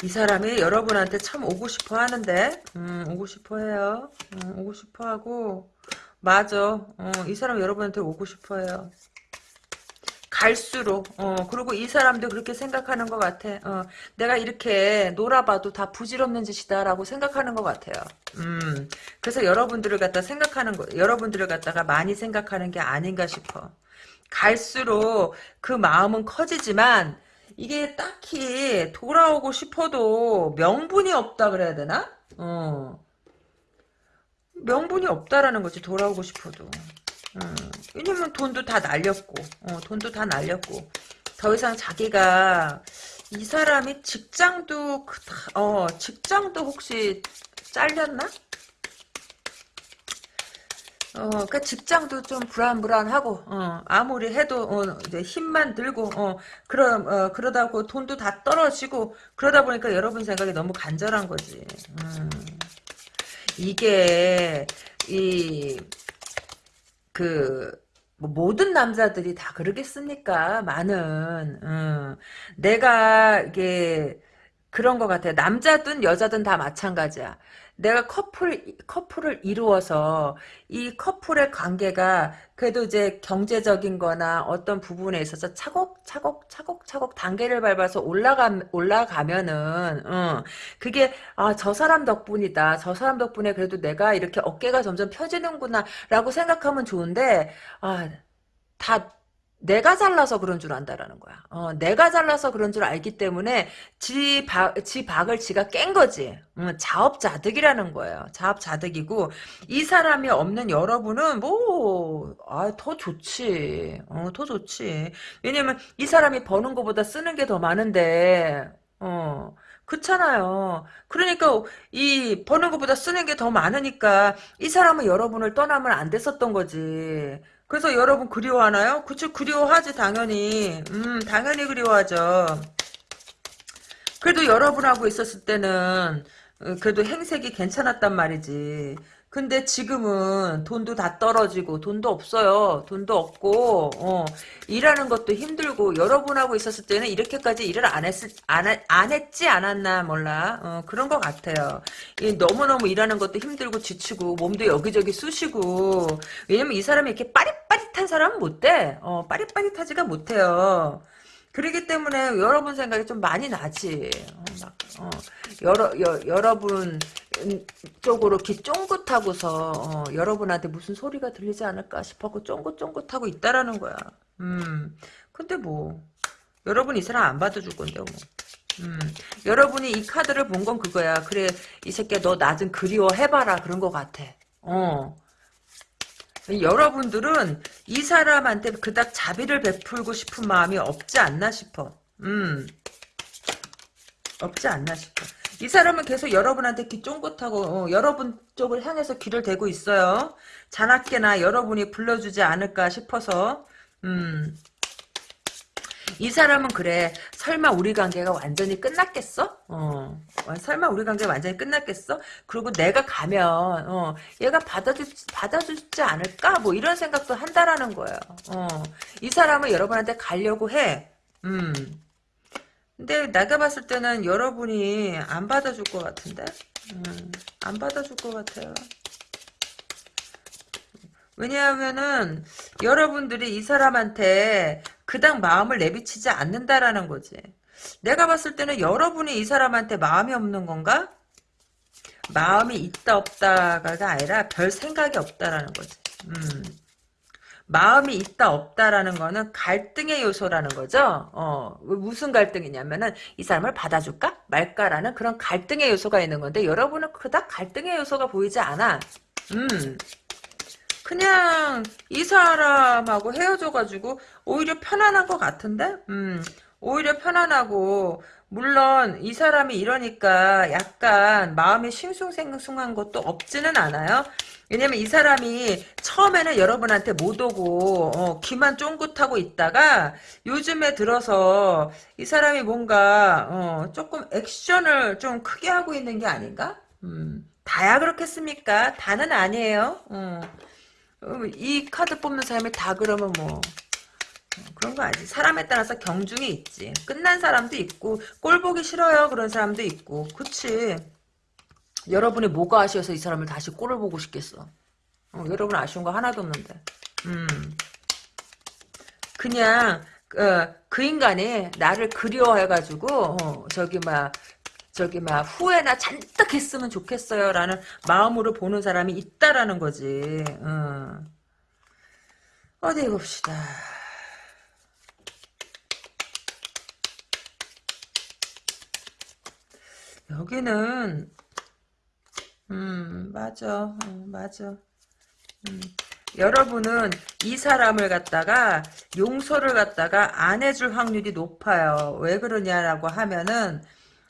Speaker 1: 이 사람이 여러분한테 참 오고 싶어 하는데, 음, 오고 싶어 해요. 음, 오고 싶어 하고, 맞아. 어, 이 사람 여러분한테 오고 싶어 해요. 갈수록 어 그리고 이 사람도 그렇게 생각하는 것 같아. 어 내가 이렇게 놀아봐도 다 부질없는 짓이다라고 생각하는 것 같아요. 음 그래서 여러분들을 갖다 생각하는 거 여러분들을 갖다가 많이 생각하는 게 아닌가 싶어. 갈수록 그 마음은 커지지만 이게 딱히 돌아오고 싶어도 명분이 없다 그래야 되나? 어 명분이 없다라는 거지 돌아오고 싶어도. 음, 왜냐면 돈도 다 날렸고, 어, 돈도 다 날렸고, 더 이상 자기가 이 사람이 직장도 어 직장도 혹시 잘렸나? 어, 그 직장도 좀 불안불안하고, 어, 아무리 해도, 어, 힘만 들고, 어, 그러, 어, 그러다 고 돈도 다 떨어지고, 그러다 보니까 여러분 생각이 너무 간절한 거지. 음. 이게, 이, 그, 뭐 모든 남자들이 다 그러겠습니까? 많은, 음. 내가, 이게, 그런 것 같아요. 남자든 여자든 다 마찬가지야. 내가 커플, 커플을 이루어서 이 커플의 관계가 그래도 이제 경제적인 거나 어떤 부분에 있어서 차곡차곡 차곡차곡 단계를 밟아서 올라가, 올라가면은, 어, 그게, 아, 저 사람 덕분이다. 저 사람 덕분에 그래도 내가 이렇게 어깨가 점점 펴지는구나. 라고 생각하면 좋은데, 아, 다 내가 잘나서 그런 줄 안다라는 거야. 어, 내가 잘나서 그런 줄 알기 때문에 지, 박, 지 박을 지가 깬 거지. 음, 자업자득이라는 거예요. 자업자득이고 이 사람이 없는 여러분은 뭐, 아, 더 좋지. 어, 더 좋지. 왜냐면 이 사람이 버는 것보다 쓰는 게 더 많은데, 어, 그렇잖아요. 그러니까 이 버는 것보다 쓰는 게 더 많으니까 이 사람은 여러분을 떠나면 안 됐었던 거지. 그래서 여러분 그리워하나요? 그쵸 그리워하지 당연히. 음 당연히 그리워하죠. 그래도 여러분하고 있었을 때는 어, 그래도 행색이 괜찮았단 말이지 근데 지금은 돈도 다 떨어지고 돈도 없어요. 돈도 없고 어, 일하는 것도 힘들고 여러분하고 있었을 때는 이렇게까지 일을 안 했을 안, 안 했지 않았나 몰라 어, 그런 것 같아요. 너무 너무 일하는 것도 힘들고 지치고 몸도 여기저기 쑤시고 왜냐면 이 사람이 이렇게 빠릿빠릿한 사람은 못 돼. 어, 빠릿빠릿하지가 못해요. 그러기 때문에 여러분 생각이 좀 많이 나지. 어, 막, 어, 여러, 여, 여러분 쪽으로 귀 쫑긋하고서 어, 여러분한테 무슨 소리가 들리지 않을까 싶었고 쫑긋쫑긋하고 있다라는 거야. 음, 근데 뭐 여러분 이 사람 안 받아줄 건데 뭐. 음, 여러분이 이 카드를 본 건 그거야. 그래 이 새끼야 너 나 좀 그리워해봐라 그런 것 같아. 어. 여러분들은 이 사람한테 그닥 자비를 베풀고 싶은 마음이 없지 않나 싶어. 음. 없지 않나 싶어. 이 사람은 계속 여러분한테 귀 쫑긋하고 어, 여러분 쪽을 향해서 귀를 대고 있어요. 자나깨나 여러분이 불러주지 않을까 싶어서 음. 이 사람은 그래 설마 우리 관계가 완전히 끝났겠어? 어. 설마 우리 관계가 완전히 끝났겠어? 그리고 내가 가면 어, 얘가 받아주, 받아주지 않을까? 뭐 이런 생각도 한다라는 거예요. 어. 이 사람은 여러분한테 가려고 해. 음. 근데 내가 봤을 때는 여러분이 안 받아줄 것 같은데? 음, 안 받아줄 것 같아요. 왜냐하면은 여러분들이 이 사람한테 그닥 마음을 내비치지 않는다라는 거지. 내가 봤을 때는 여러분이 이 사람한테 마음이 없는 건가? 마음이 있다 없다가 아니라 별 생각이 없다라는 거지. 음. 마음이 있다 없다라는 거는 갈등의 요소라는 거죠. 어, 무슨 갈등이냐면은 이 사람을 받아줄까 말까라는 그런 갈등의 요소가 있는 건데 여러분은 그닥 갈등의 요소가 보이지 않아. 음. 그냥 이 사람하고 헤어져가지고 오히려 편안한 것 같은데? 음. 오히려 편안하고 물론 이 사람이 이러니까 약간 마음이 싱숭생숭한 것도 없지는 않아요. 왜냐면 이 사람이 처음에는 여러분한테 못 오고 어, 귀만 쫑긋하고 있다가 요즘에 들어서 이 사람이 뭔가 어, 조금 액션을 좀 크게 하고 있는 게 아닌가? 음, 다야 그렇겠습니까? 다는 아니에요. 어. 어, 이 카드 뽑는 사람이 다 그러면 뭐 어, 그런 거 아니지. 사람에 따라서 경중이 있지. 끝난 사람도 있고 꼴 보기 싫어요 그런 사람도 있고 그치. 여러분이 뭐가 아쉬워서 이 사람을 다시 꼴을 보고 싶겠어. 어, 여러분 아쉬운 거 하나도 없는데. 음. 그냥 어, 그 인간이 나를 그리워해가지고 어, 저기 막 저기 막 후회나 잔뜩 했으면 좋겠어요 라는 마음으로 보는 사람이 있다라는 거지. 어. 어디 봅시다. 여기는 음, 맞아. 어, 맞아. 음. 여러분은 이 사람을 갖다가 용서를 갖다가 안 해줄 확률이 높아요. 왜 그러냐라고 하면은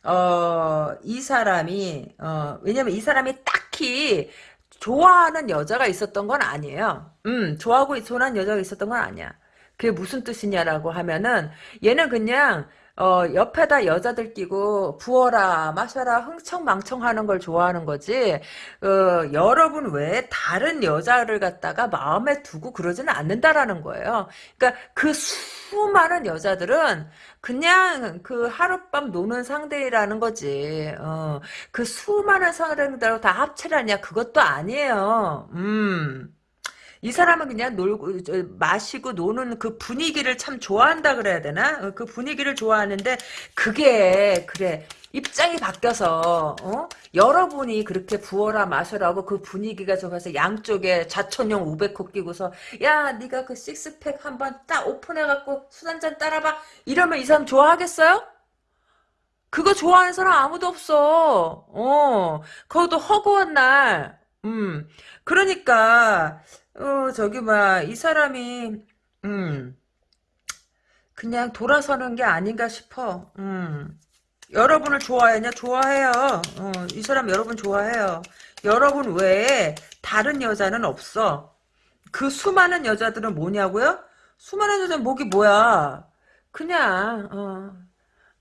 Speaker 1: 어, 이 사람이 어, 왜냐면 이 사람이 딱히 좋아하는 여자가 있었던 건 아니에요. 음, 좋아하고 좋아하는 여자가 있었던 건 아니야. 그게 무슨 뜻이냐라고 하면은 얘는 그냥 어, 옆에다 여자들 끼고 부어라 마셔라 흥청망청하는 걸 좋아하는 거지 어, 여러분 외에 다른 여자를 갖다가 마음에 두고 그러지는 않는다라는 거예요. 그러니까 그 수많은 여자들은 그냥 그 하룻밤 노는 상대라는 거지. 어, 그 수많은 상대들하고 다 합체라냐 그것도 아니에요. 음. 이 사람은 그냥 놀고 마시고 노는 그 분위기를 참 좋아한다 그래야 되나? 어, 그 분위기를 좋아하는데 그게 그래 입장이 바뀌어서 어? 여러분이 그렇게 부어라 마셔라고 그 분위기가 좋아서 양쪽에 자천용 우백코 끼고서 야 네가 그 식스팩 한번 딱 오픈해갖고 술 한잔 따라봐 이러면 이 사람 좋아하겠어요? 그거 좋아하는 사람 아무도 없어. 어, 그것도 허구한 날. 음, 그러니까 어, 저기, 막, 이 사람이, 음, 그냥 돌아서는 게 아닌가 싶어. 음. 여러분을 좋아하냐? 좋아해요. 어, 이 사람 여러분 좋아해요. 여러분 외에 다른 여자는 없어. 그 수많은 여자들은 뭐냐고요? 수많은 여자는 목이 뭐야? 그냥, 어,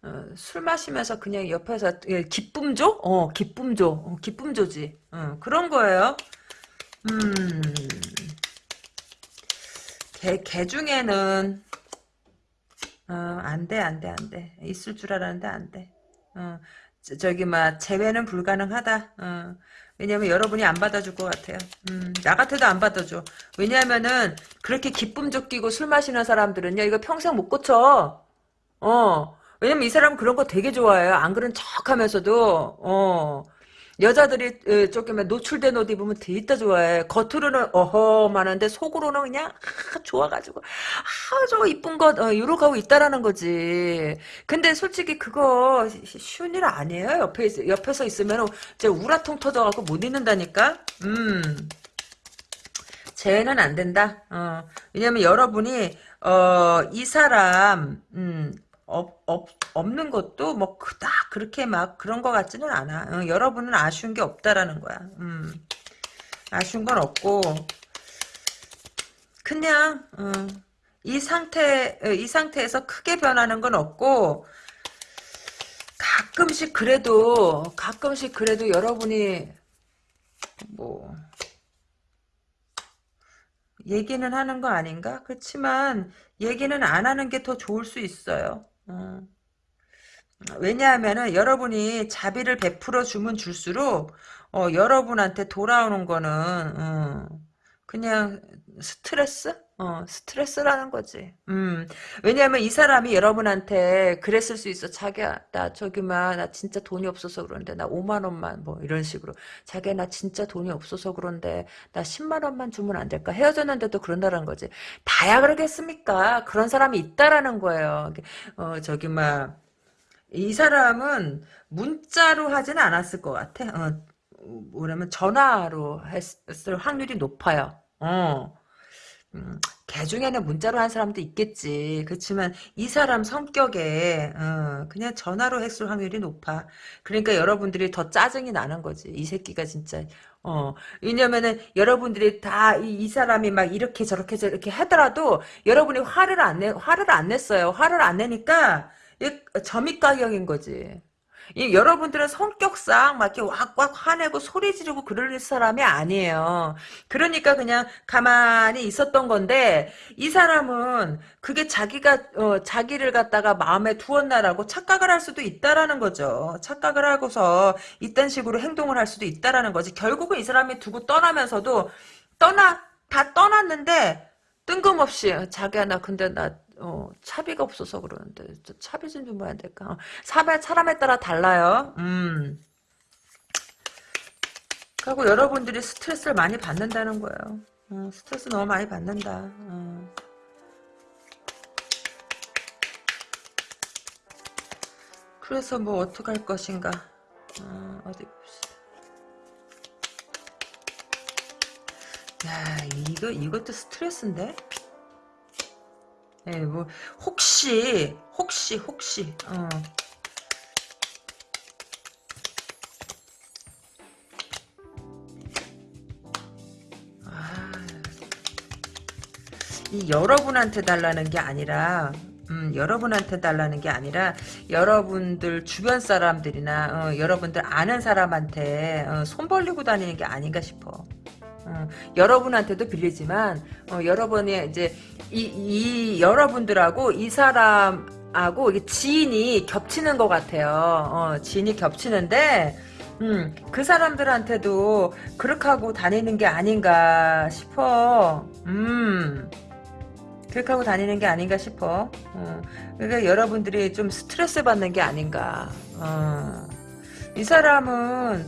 Speaker 1: 어, 술 마시면서 그냥 옆에서 예, 기쁨조? 어, 기쁨조. 어, 기쁨조지. 어, 그런 거예요. 음. 개, 개 중에는 어, 안 돼, 안 돼, 안 돼. 있을 줄 알았는데 안 돼. 어, 저, 기막 제외는 불가능하다. 어, 왜냐면 여러분이 안 받아줄 것 같아요. 음, 나 같아도 안 받아줘. 왜냐면은 그렇게 기쁨 쫓기고 술 마시는 사람들은요, 이거 평생 못 고쳐. 어, 왜냐면 이 사람 그런 거 되게 좋아해요. 안 그런 척 하면서도, 어, 여자들이 조금 노출된 옷 입으면 되게 좋아해. 겉으로는 어허만한데 속으로는 그냥 아, 좋아가지고 아 저거 이쁜 것 어, 이러고 하고 있다라는 거지. 근데 솔직히 그거 쉬운 일 아니에요. 옆에 있, 옆에서 있으면 이제 우라통 터져갖고 못 있는다니까. 음. 쟤는 안 된다. 어. 왜냐면 여러분이 어, 이 사람 음, 없는 것도 뭐 그닥 그렇게 막 그런 것 같지는 않아. 어, 여러분은 아쉬운 게 없다라는 거야. 음. 아쉬운 건 없고 그냥 어, 이 상태 어, 이 상태에서 크게 변하는 건 없고 가끔씩 그래도 가끔씩 그래도 여러분이 뭐 얘기는 하는 거 아닌가? 그렇지만 얘기는 안 하는 게 더 좋을 수 있어요. 어. 왜냐하면은 여러분이 자비를 베풀어 주면 줄수록 어, 여러분한테 돌아오는 거는 어, 그냥 스트레스? 어, 스트레스라는 거지. 음. 왜냐하면 이 사람이 여러분한테 그랬을 수 있어. 자기야, 나 저기 막, 나 진짜 돈이 없어서 그런데, 나 5만 원만, 뭐, 이런 식으로. 자기야, 나 진짜 돈이 없어서 그런데, 나 10만 원만 주면 안 될까? 헤어졌는데도 그런다는 거지. 다야 그러겠습니까? 그런 사람이 있다라는 거예요. 어, 저기 막, 이 사람은 문자로 하진 않았을 것 같아. 어, 뭐냐면 전화로 했을 확률이 높아요. 어. 음, 개 중에는 문자로 한 사람도 있겠지. 그렇지만 이 사람 성격에 어, 그냥 전화로 했을 확률이 높아. 그러니까 여러분들이 더 짜증이 나는 거지. 이 새끼가 진짜. 어, 왜냐면은 여러분들이 다이 사람이 막 이렇게 저렇게 저렇게 하더라도 여러분이 화를 안 내, 화를 안 냈어요. 화를 안 내니까 점입가경인 거지. 이 여러분들은 성격상 막 이렇게 왁왁 화내고 소리 지르고 그럴 사람이 아니에요. 그러니까 그냥 가만히 있었던 건데 이 사람은 그게 자기가 어, 자기를 갖다가 마음에 두었나라고 착각을 할 수도 있다라는 거죠. 착각을 하고서 이딴 식으로 행동을 할 수도 있다라는 거지. 결국은 이 사람이 두고 떠나면서도 떠나 다 떠났는데 뜬금없이 자기야 나 근데 나 어, 차비가 없어서 그러는데 차비 좀 주면 안 될까? 어, 사람, 사람에 따라 달라요. 음. 그리고 여러분들이 스트레스를 많이 받는다는 거예요. 어, 스트레스 너무 많이 받는다. 어. 그래서 뭐 어떡할 것인가. 어, 어디 봅시다. 야, 이거, 이것도 스트레스인데? 예, 뭐 혹시 혹시 혹시 어. 아, 이 여러분한테 달라는 게 아니라 음, 여러분한테 달라는 게 아니라 여러분들 주변 사람들이나 어, 여러분들 아는 사람한테 어, 손 벌리고 다니는 게 아닌가 싶어. 어, 여러분한테도 빌리지만 어, 여러분이 이제 이, 이 여러분들하고 이 사람하고 지인이 겹치는 것 같아요. 어, 지인이 겹치는데 음, 그 사람들한테도 그렇게 하고 다니는 게 아닌가 싶어. 음. 그렇게 하고 다니는 게 아닌가 싶어. 어, 그러니까 여러분들이 좀 스트레스 받는 게 아닌가. 어. 이 사람은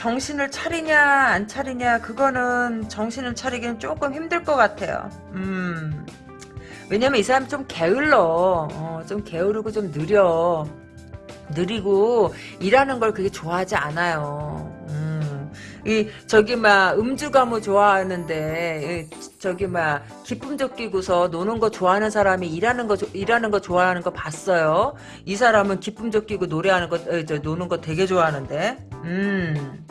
Speaker 1: 정신을 차리냐 안 차리냐 그거는 정신을 차리기는 조금 힘들 것 같아요. 음. 왜냐면 이 사람 좀 게을러. 어, 좀 게으르고 좀 느려. 느리고 일하는 걸 그게 좋아하지 않아요. 음. 이 저기 막 음주 가무 좋아하는데 저기 막 기쁨적 끼고서 노는 거 좋아하는 사람이 일하는 거 일하는 거 좋아하는 거 봤어요. 이 사람은 기쁨적 끼고 노래하는 거 에, 저, 노는 거 되게 좋아하는데. 음.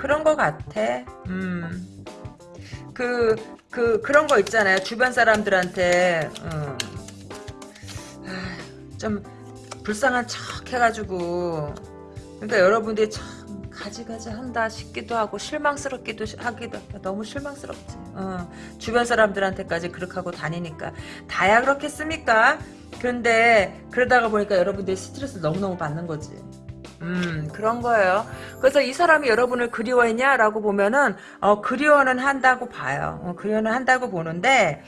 Speaker 1: 그런 거 같아. 음. 그, 그, 그런 거 있잖아요. 주변 사람들한테, 어. 아, 좀, 불쌍한 척 해가지고. 그러니까 여러분들이 참, 가지가지 한다 싶기도 하고, 실망스럽기도 하기도, 너무 실망스럽지. 어. 주변 사람들한테까지 그렇게 하고 다니니까. 다야 그렇겠습니까? 그런데, 그러다가 보니까 여러분들이 스트레스 너무너무 받는 거지. 음, 그런 거예요. 그래서 이 사람이 여러분을 그리워했냐 라고 보면은, 어, 그리워는 한다고 봐요. 어, 그리워는 한다고 보는데,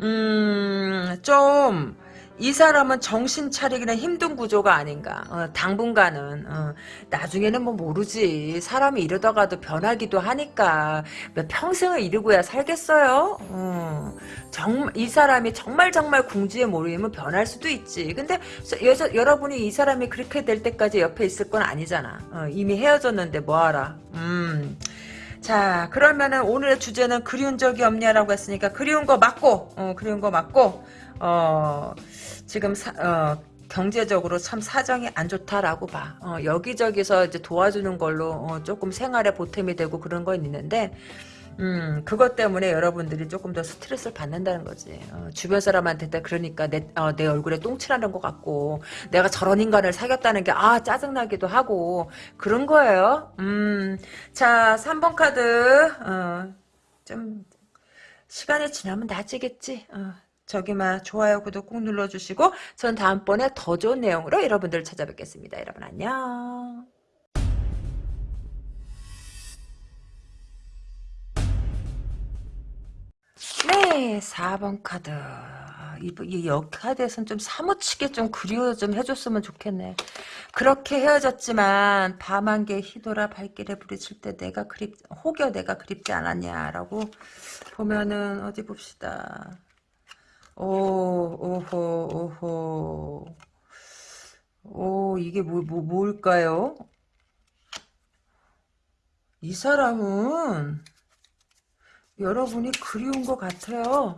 Speaker 1: 음, 좀, 이 사람은 정신 차리기는 힘든 구조가 아닌가. 어, 당분간은. 어, 나중에는 뭐 모르지. 사람이 이러다가도 변하기도 하니까. 평생을 이루고야 살겠어요? 어, 정, 이 사람이 정말 정말 궁지에 몰리면 변할 수도 있지. 근데 여자, 여러분이 이 사람이 그렇게 될 때까지 옆에 있을 건 아니잖아. 어, 이미 헤어졌는데 뭐하라. 음. 자 그러면은 오늘의 주제는 그리운 적이 없냐라고 했으니까 그리운 거 맞고 어, 그리운 거 맞고 어, 지금 사, 어, 경제적으로 참 사정이 안 좋다라고 봐. 어, 여기저기서 이제 도와주는 걸로 어, 조금 생활에 보탬이 되고 그런 건 있는데 음, 그것 때문에 여러분들이 조금 더 스트레스를 받는다는 거지. 어, 주변 사람한테 그러니까 내, 어, 내 얼굴에 똥칠하는 것 같고, 내가 저런 인간을 사귀었다는 게, 아, 짜증나기도 하고, 그런 거예요. 음, 자, 3번 카드, 어, 좀, 시간이 지나면 나아지겠지. 어, 저기만 좋아요, 구독 꾹 눌러주시고 전 다음번에 더 좋은 내용으로 여러분들을 찾아뵙겠습니다. 여러분 안녕. 네, 4번 카드. 이, 이 역카드에선 좀 사무치게 좀 그리워 좀 해줬으면 좋겠네. 그렇게 헤어졌지만 밤한 개 희돌아 발길에 부딪힐 때 내가 그립 혹여 내가 그립지 않았냐라고 보면은 어디 봅시다. 오 오호 오호 오 이게 뭐, 뭐 뭘까요? 이 사람은 여러분이 그리운 것 같아요.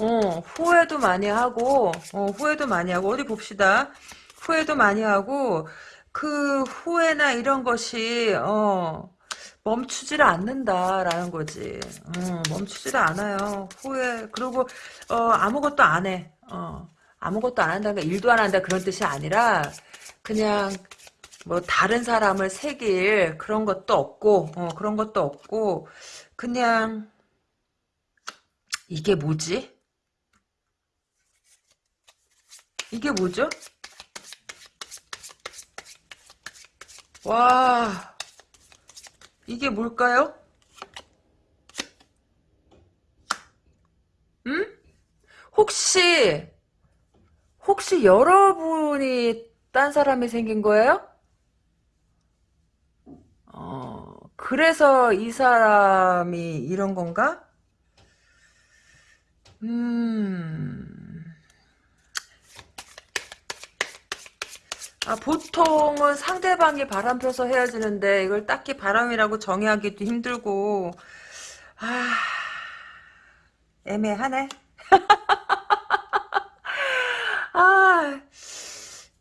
Speaker 1: 어, 후회도 많이 하고, 어, 후회도 많이 하고, 어디 봅시다. 후회도 많이 하고, 그 후회나 이런 것이, 어, 멈추지를 않는다라는 거지. 어, 멈추지를 않아요. 후회, 그리고, 어, 아무것도 안 해. 어, 아무것도 안 한다는 게 일도 안 한다 그런 뜻이 아니라, 그냥, 뭐, 다른 사람을 새길 그런 것도 없고, 어, 그런 것도 없고, 그냥, 이게 뭐지? 이게 뭐죠? 와, 이게 뭘까요? 음? 혹시, 혹시 여러분이 딴 사람이 생긴 거예요? 어, 그래서 이 사람이 이런 건가? 음, 아, 보통은 상대방이 바람 펴서 헤어지는데 이걸 딱히 바람이라고 정의하기도 힘들고 아 애매하네. 아,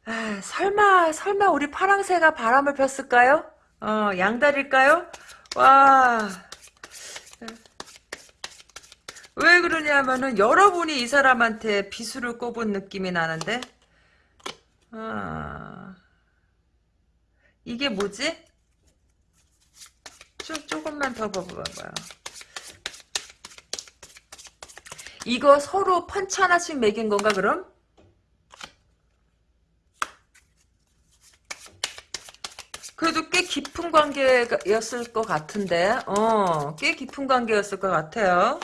Speaker 1: 아, 설마 설마 우리 파랑새가 바람을 폈을까요? 어 양다리일까요? 와. 왜 그러냐면은 여러분이 이 사람한테 비수를 꼽은 느낌이 나는데 아, 이게 뭐지? 조, 조금만 더 봐봐요. 이거 서로 펀치 하나씩 매긴 건가 그럼? 그래도 꽤 깊은 관계였을 것 같은데, 어, 꽤 깊은 관계였을 것 같아요.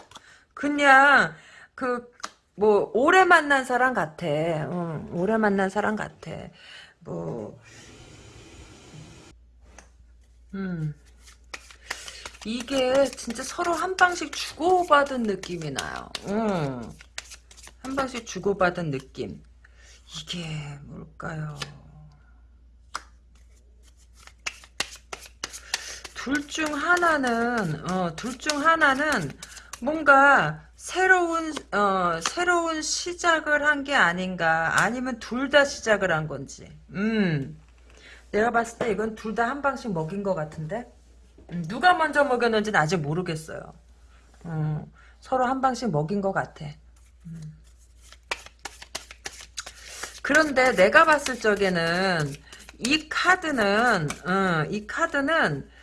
Speaker 1: 그냥, 그, 뭐, 오래 만난 사람 같아. 응, 오래 만난 사람 같아. 뭐, 음. 이게 진짜 서로 한 방씩 주고받은 느낌이 나요. 응. 한 방씩 주고받은 느낌. 이게 뭘까요? 둘 중 하나는, 어, 둘 중 하나는 뭔가 새로운 어 새로운 시작을 한 게 아닌가 아니면 둘 다 시작을 한 건지. 음. 내가 봤을 때 이건 둘 다 한 방씩 먹인 것 같은데? 음, 누가 먼저 먹였는지는 아직 모르겠어요. 음, 서로 한 방씩 먹인 것 같아. 음. 그런데 내가 봤을 적에는 이 카드는 음, 이 카드는 해,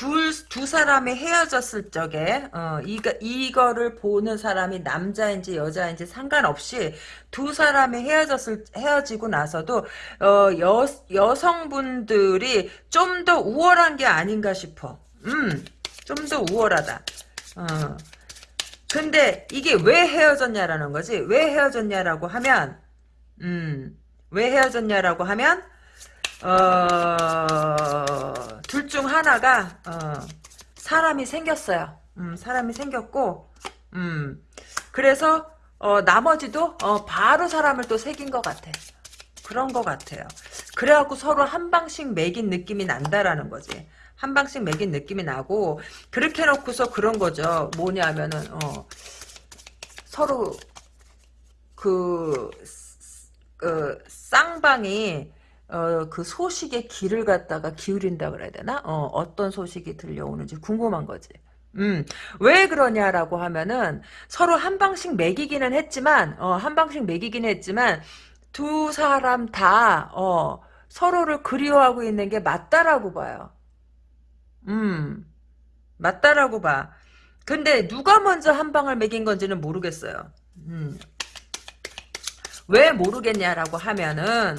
Speaker 1: 둘, 두 사람이 헤어졌을 적에, 어, 이거, 이거를 보는 사람이 남자인지 여자인지 상관없이 두 사람이 헤어졌을, 헤어지고 나서도, 어, 여, 여성분들이 좀 더 우월한 게 아닌가 싶어. 음, 좀 더 우월하다. 어. 근데 이게 왜 헤어졌냐라는 거지. 왜 헤어졌냐라고 하면, 음, 왜 헤어졌냐라고 하면, 어, 둘 중 하나가, 어, 사람이 생겼어요. 음, 사람이 생겼고, 음, 그래서, 어, 나머지도, 어, 바로 사람을 또 새긴 것 같아. 그런 것 같아요. 그래갖고 서로 한 방씩 매긴 느낌이 난다라는 거지. 한 방씩 매긴 느낌이 나고, 그렇게 놓고서 그런 거죠. 뭐냐면은, 어, 서로, 그, 그, 쌍방이, 어, 그 소식의 귀를 갖다가 기울인다 그래야 되나? 어, 어떤 소식이 들려오는지 궁금한 거지. 음, 왜 그러냐라고 하면은 서로 한 방씩 매기기는 했지만, 어, 한 방씩 매기긴 했지만, 두 사람 다, 어, 서로를 그리워하고 있는 게 맞다라고 봐요. 음, 맞다라고 봐. 근데 누가 먼저 한 방을 매긴 건지는 모르겠어요. 음. 왜 모르겠냐라고 하면은,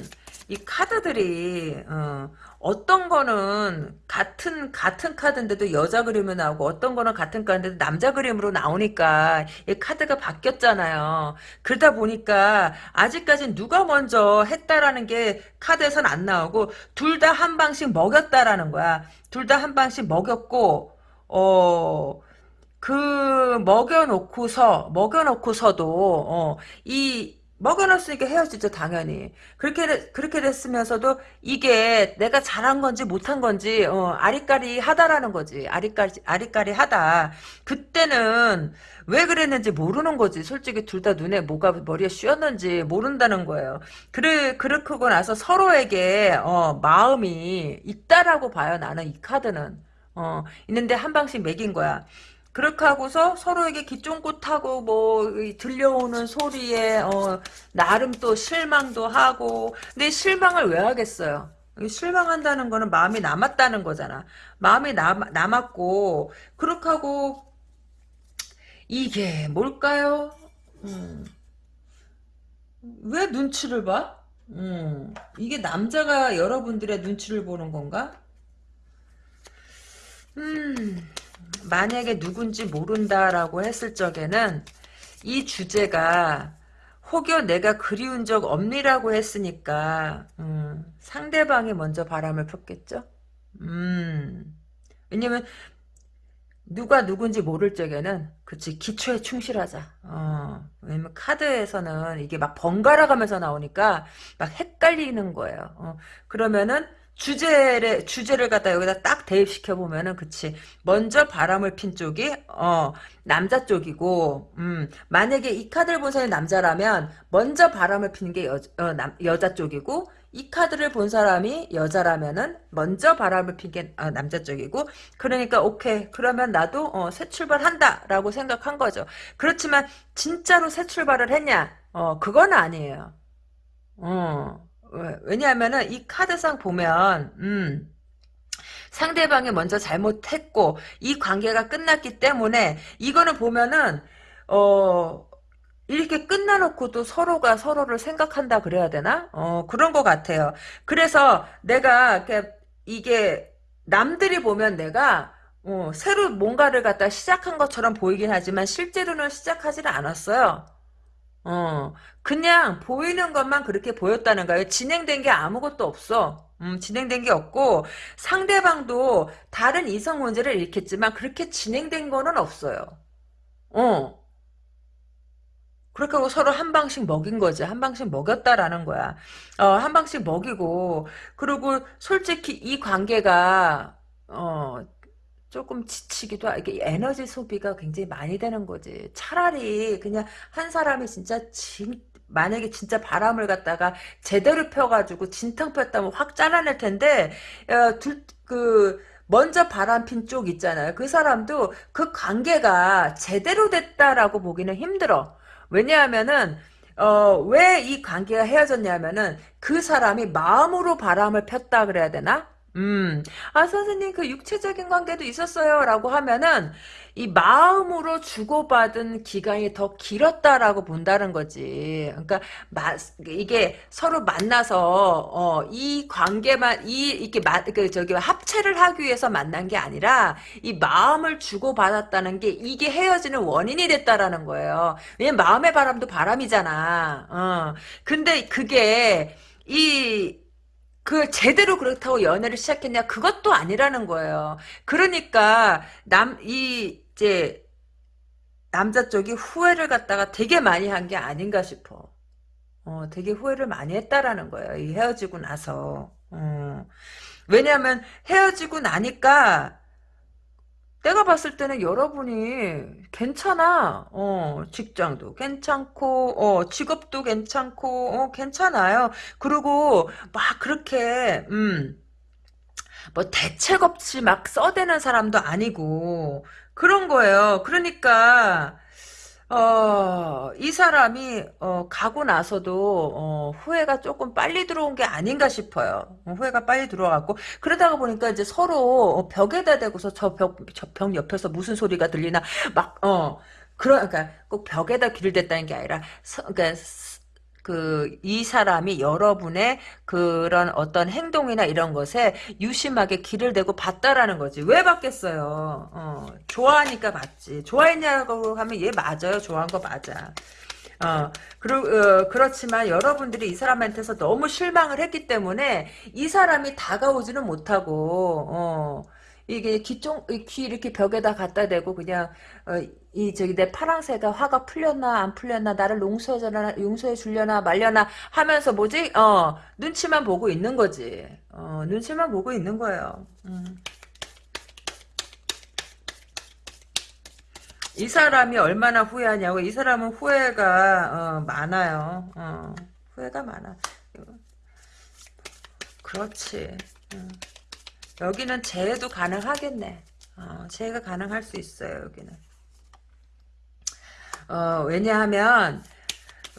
Speaker 1: 이 카드들이 어, 어떤 거는 같은 같은 카드인데도 여자 그림으로 나오고 어떤 거는 같은 카드인데도 남자 그림으로 나오니까 이 카드가 바뀌었잖아요. 그러다 보니까 아직까지 누가 먼저 했다라는 게 카드에선 안 나오고 둘 다 한 방씩 먹였다라는 거야. 둘 다 한 방씩 먹였고 어. 그 먹여놓고서 먹여놓고서도 어, 이 먹여놨으니까 헤어지죠 당연히. 그렇게 그렇게 됐으면서도 이게 내가 잘한 건지 못한 건지 어, 아리까리 하다라는 거지. 아리까리 아리까리 하다. 그때는 왜 그랬는지 모르는 거지. 솔직히 둘 다 눈에 뭐가 머리에 씌었는지 모른다는 거예요. 그래 그렇고 나서 서로에게 어, 마음이 있다라고 봐요 나는 이 카드는. 어, 있는데 한 방씩 매긴 거야 그렇게 하고서 서로에게 기쫑긋하고 뭐 들려오는 소리에 어, 나름 또 실망도 하고 근데 실망을 왜 하겠어요? 실망한다는 거는 마음이 남았다는 거잖아. 마음이 남, 남았고 그렇게 하고 이게 뭘까요? 음. 왜 눈치를 봐? 음. 이게 남자가 여러분들의 눈치를 보는 건가? 음. 만약에 누군지 모른다라고 했을 적에는 이 주제가 혹여 내가 그리운 적 없니라고 했으니까 음, 상대방이 먼저 바람을 폈겠죠. 음, 왜냐면 누가 누군지 모를 적에는 그치 기초에 충실하자. 어, 왜냐면 카드에서는 이게 막 번갈아 가면서 나오니까 막 헷갈리는 거예요. 어, 그러면은 주제를 주제를 갖다 여기다 딱 대입시켜 보면은 그치. 먼저 바람을 핀 쪽이 어 남자 쪽이고 음 만약에 이 카드를 본 사람이 남자라면 먼저 바람을 피는 게 여, 어, 남, 여자 쪽이고 이 카드를 본 사람이 여자라면은 먼저 바람을 핀게 어, 남자 쪽이고 그러니까 오케이. 그러면 나도 어, 새 출발한다 라고 생각한 거죠. 그렇지만 진짜로 새 출발을 했냐? 어 그건 아니에요. 어 왜냐하면은 이 카드상 보면 음, 상대방이 먼저 잘못했고 이 관계가 끝났기 때문에 이거는 보면은 어 이렇게 끝나놓고도 서로가 서로를 생각한다 그래야 되나? 어 그런 것 같아요. 그래서 내가 이게 남들이 보면 내가 어, 새로 뭔가를 갖다 시작한 것처럼 보이긴 하지만 실제로는 시작하지는 않았어요. 어, 그냥 보이는 것만 그렇게 보였다는 거예요. 진행된 게 아무것도 없어. 음, 진행된 게 없고 상대방도 다른 이성 문제를 일으켰지만 그렇게 진행된 거는 없어요. 어. 그렇게 하고 서로 한 방씩 먹인 거지. 한 방씩 먹였다라는 거야. 어, 한 방씩 먹이고 그리고 솔직히 이 관계가 어, 조금 지치기도 하고 에너지 소비가 굉장히 많이 되는 거지. 차라리 그냥 한 사람이 진짜 진 만약에 진짜 바람을 갖다가 제대로 펴가지고 진탕 폈다면 확 잘라낼 텐데 어, 둘, 그 먼저 바람 핀 쪽 있잖아요. 그 사람도 그 관계가 제대로 됐다라고 보기는 힘들어. 왜냐하면은 어, 왜 이 관계가 헤어졌냐면은 그 사람이 마음으로 바람을 폈다 그래야 되나? 음, 아, 선생님, 그 육체적인 관계도 있었어요. 라고 하면은, 이 마음으로 주고받은 기간이 더 길었다라고 본다는 거지. 그러니까, 마, 이게 서로 만나서, 어, 이 관계만, 이, 이렇게, 마, 그, 저기, 합체를 하기 위해서 만난 게 아니라, 이 마음을 주고받았다는 게, 이게 헤어지는 원인이 됐다라는 거예요. 왜냐면 마음의 바람도 바람이잖아. 어. 근데 그게, 이, 그 제대로 그렇다고 연애를 시작했냐 그것도 아니라는 거예요. 그러니까 남 이 이제 남자 쪽이 후회를 갖다가 되게 많이 한 게 아닌가 싶어. 어, 되게 후회를 많이 했다라는 거예요. 이 헤어지고 나서. 어. 왜냐하면 헤어지고 나니까 내가 봤을 때는 여러분이 괜찮아. 어, 직장도 괜찮고, 어, 직업도 괜찮고, 어, 괜찮아요. 그리고 막 그렇게, 음, 뭐 대책 없이 막 써대는 사람도 아니고, 그런 거예요. 그러니까, 어, 이 사람이, 어, 가고 나서도, 어, 후회가 조금 빨리 들어온 게 아닌가 싶어요. 어, 후회가 빨리 들어왔고, 그러다가 보니까 이제 서로 어, 벽에다 대고서 저 벽, 저 벽 옆에서 무슨 소리가 들리나, 막, 어, 그러, 그러니까 꼭 벽에다 귀를 댔다는 게 아니라, 서, 그러니까, 그, 이 사람이 여러분의 그런 어떤 행동이나 이런 것에 유심하게 귀를 대고 봤다라는 거지. 왜 봤겠어요? 어, 좋아하니까 봤지. 좋아했냐고 하면 얘 맞아요. 좋아한 거 맞아. 어, 그러, 어, 그렇지만 여러분들이 이 사람한테서 너무 실망을 했기 때문에 이 사람이 다가오지는 못하고, 어, 이게 귀쪽, 귀 이렇게 벽에다 갖다 대고 그냥, 어, 이, 저기, 내 파랑새가 화가 풀렸나, 안 풀렸나, 나를 용서해주려나, 용서해 주려나, 말려나 하면서 뭐지? 어, 눈치만 보고 있는 거지. 어, 눈치만 보고 있는 거예요. 음. 이 사람이 얼마나 후회하냐고 이 사람은 후회가 어, 많아요. 어, 후회가 많아. 그렇지. 어. 여기는 재해도 가능하겠네. 어, 재해가 가능할 수 있어요. 여기는. 어, 왜냐하면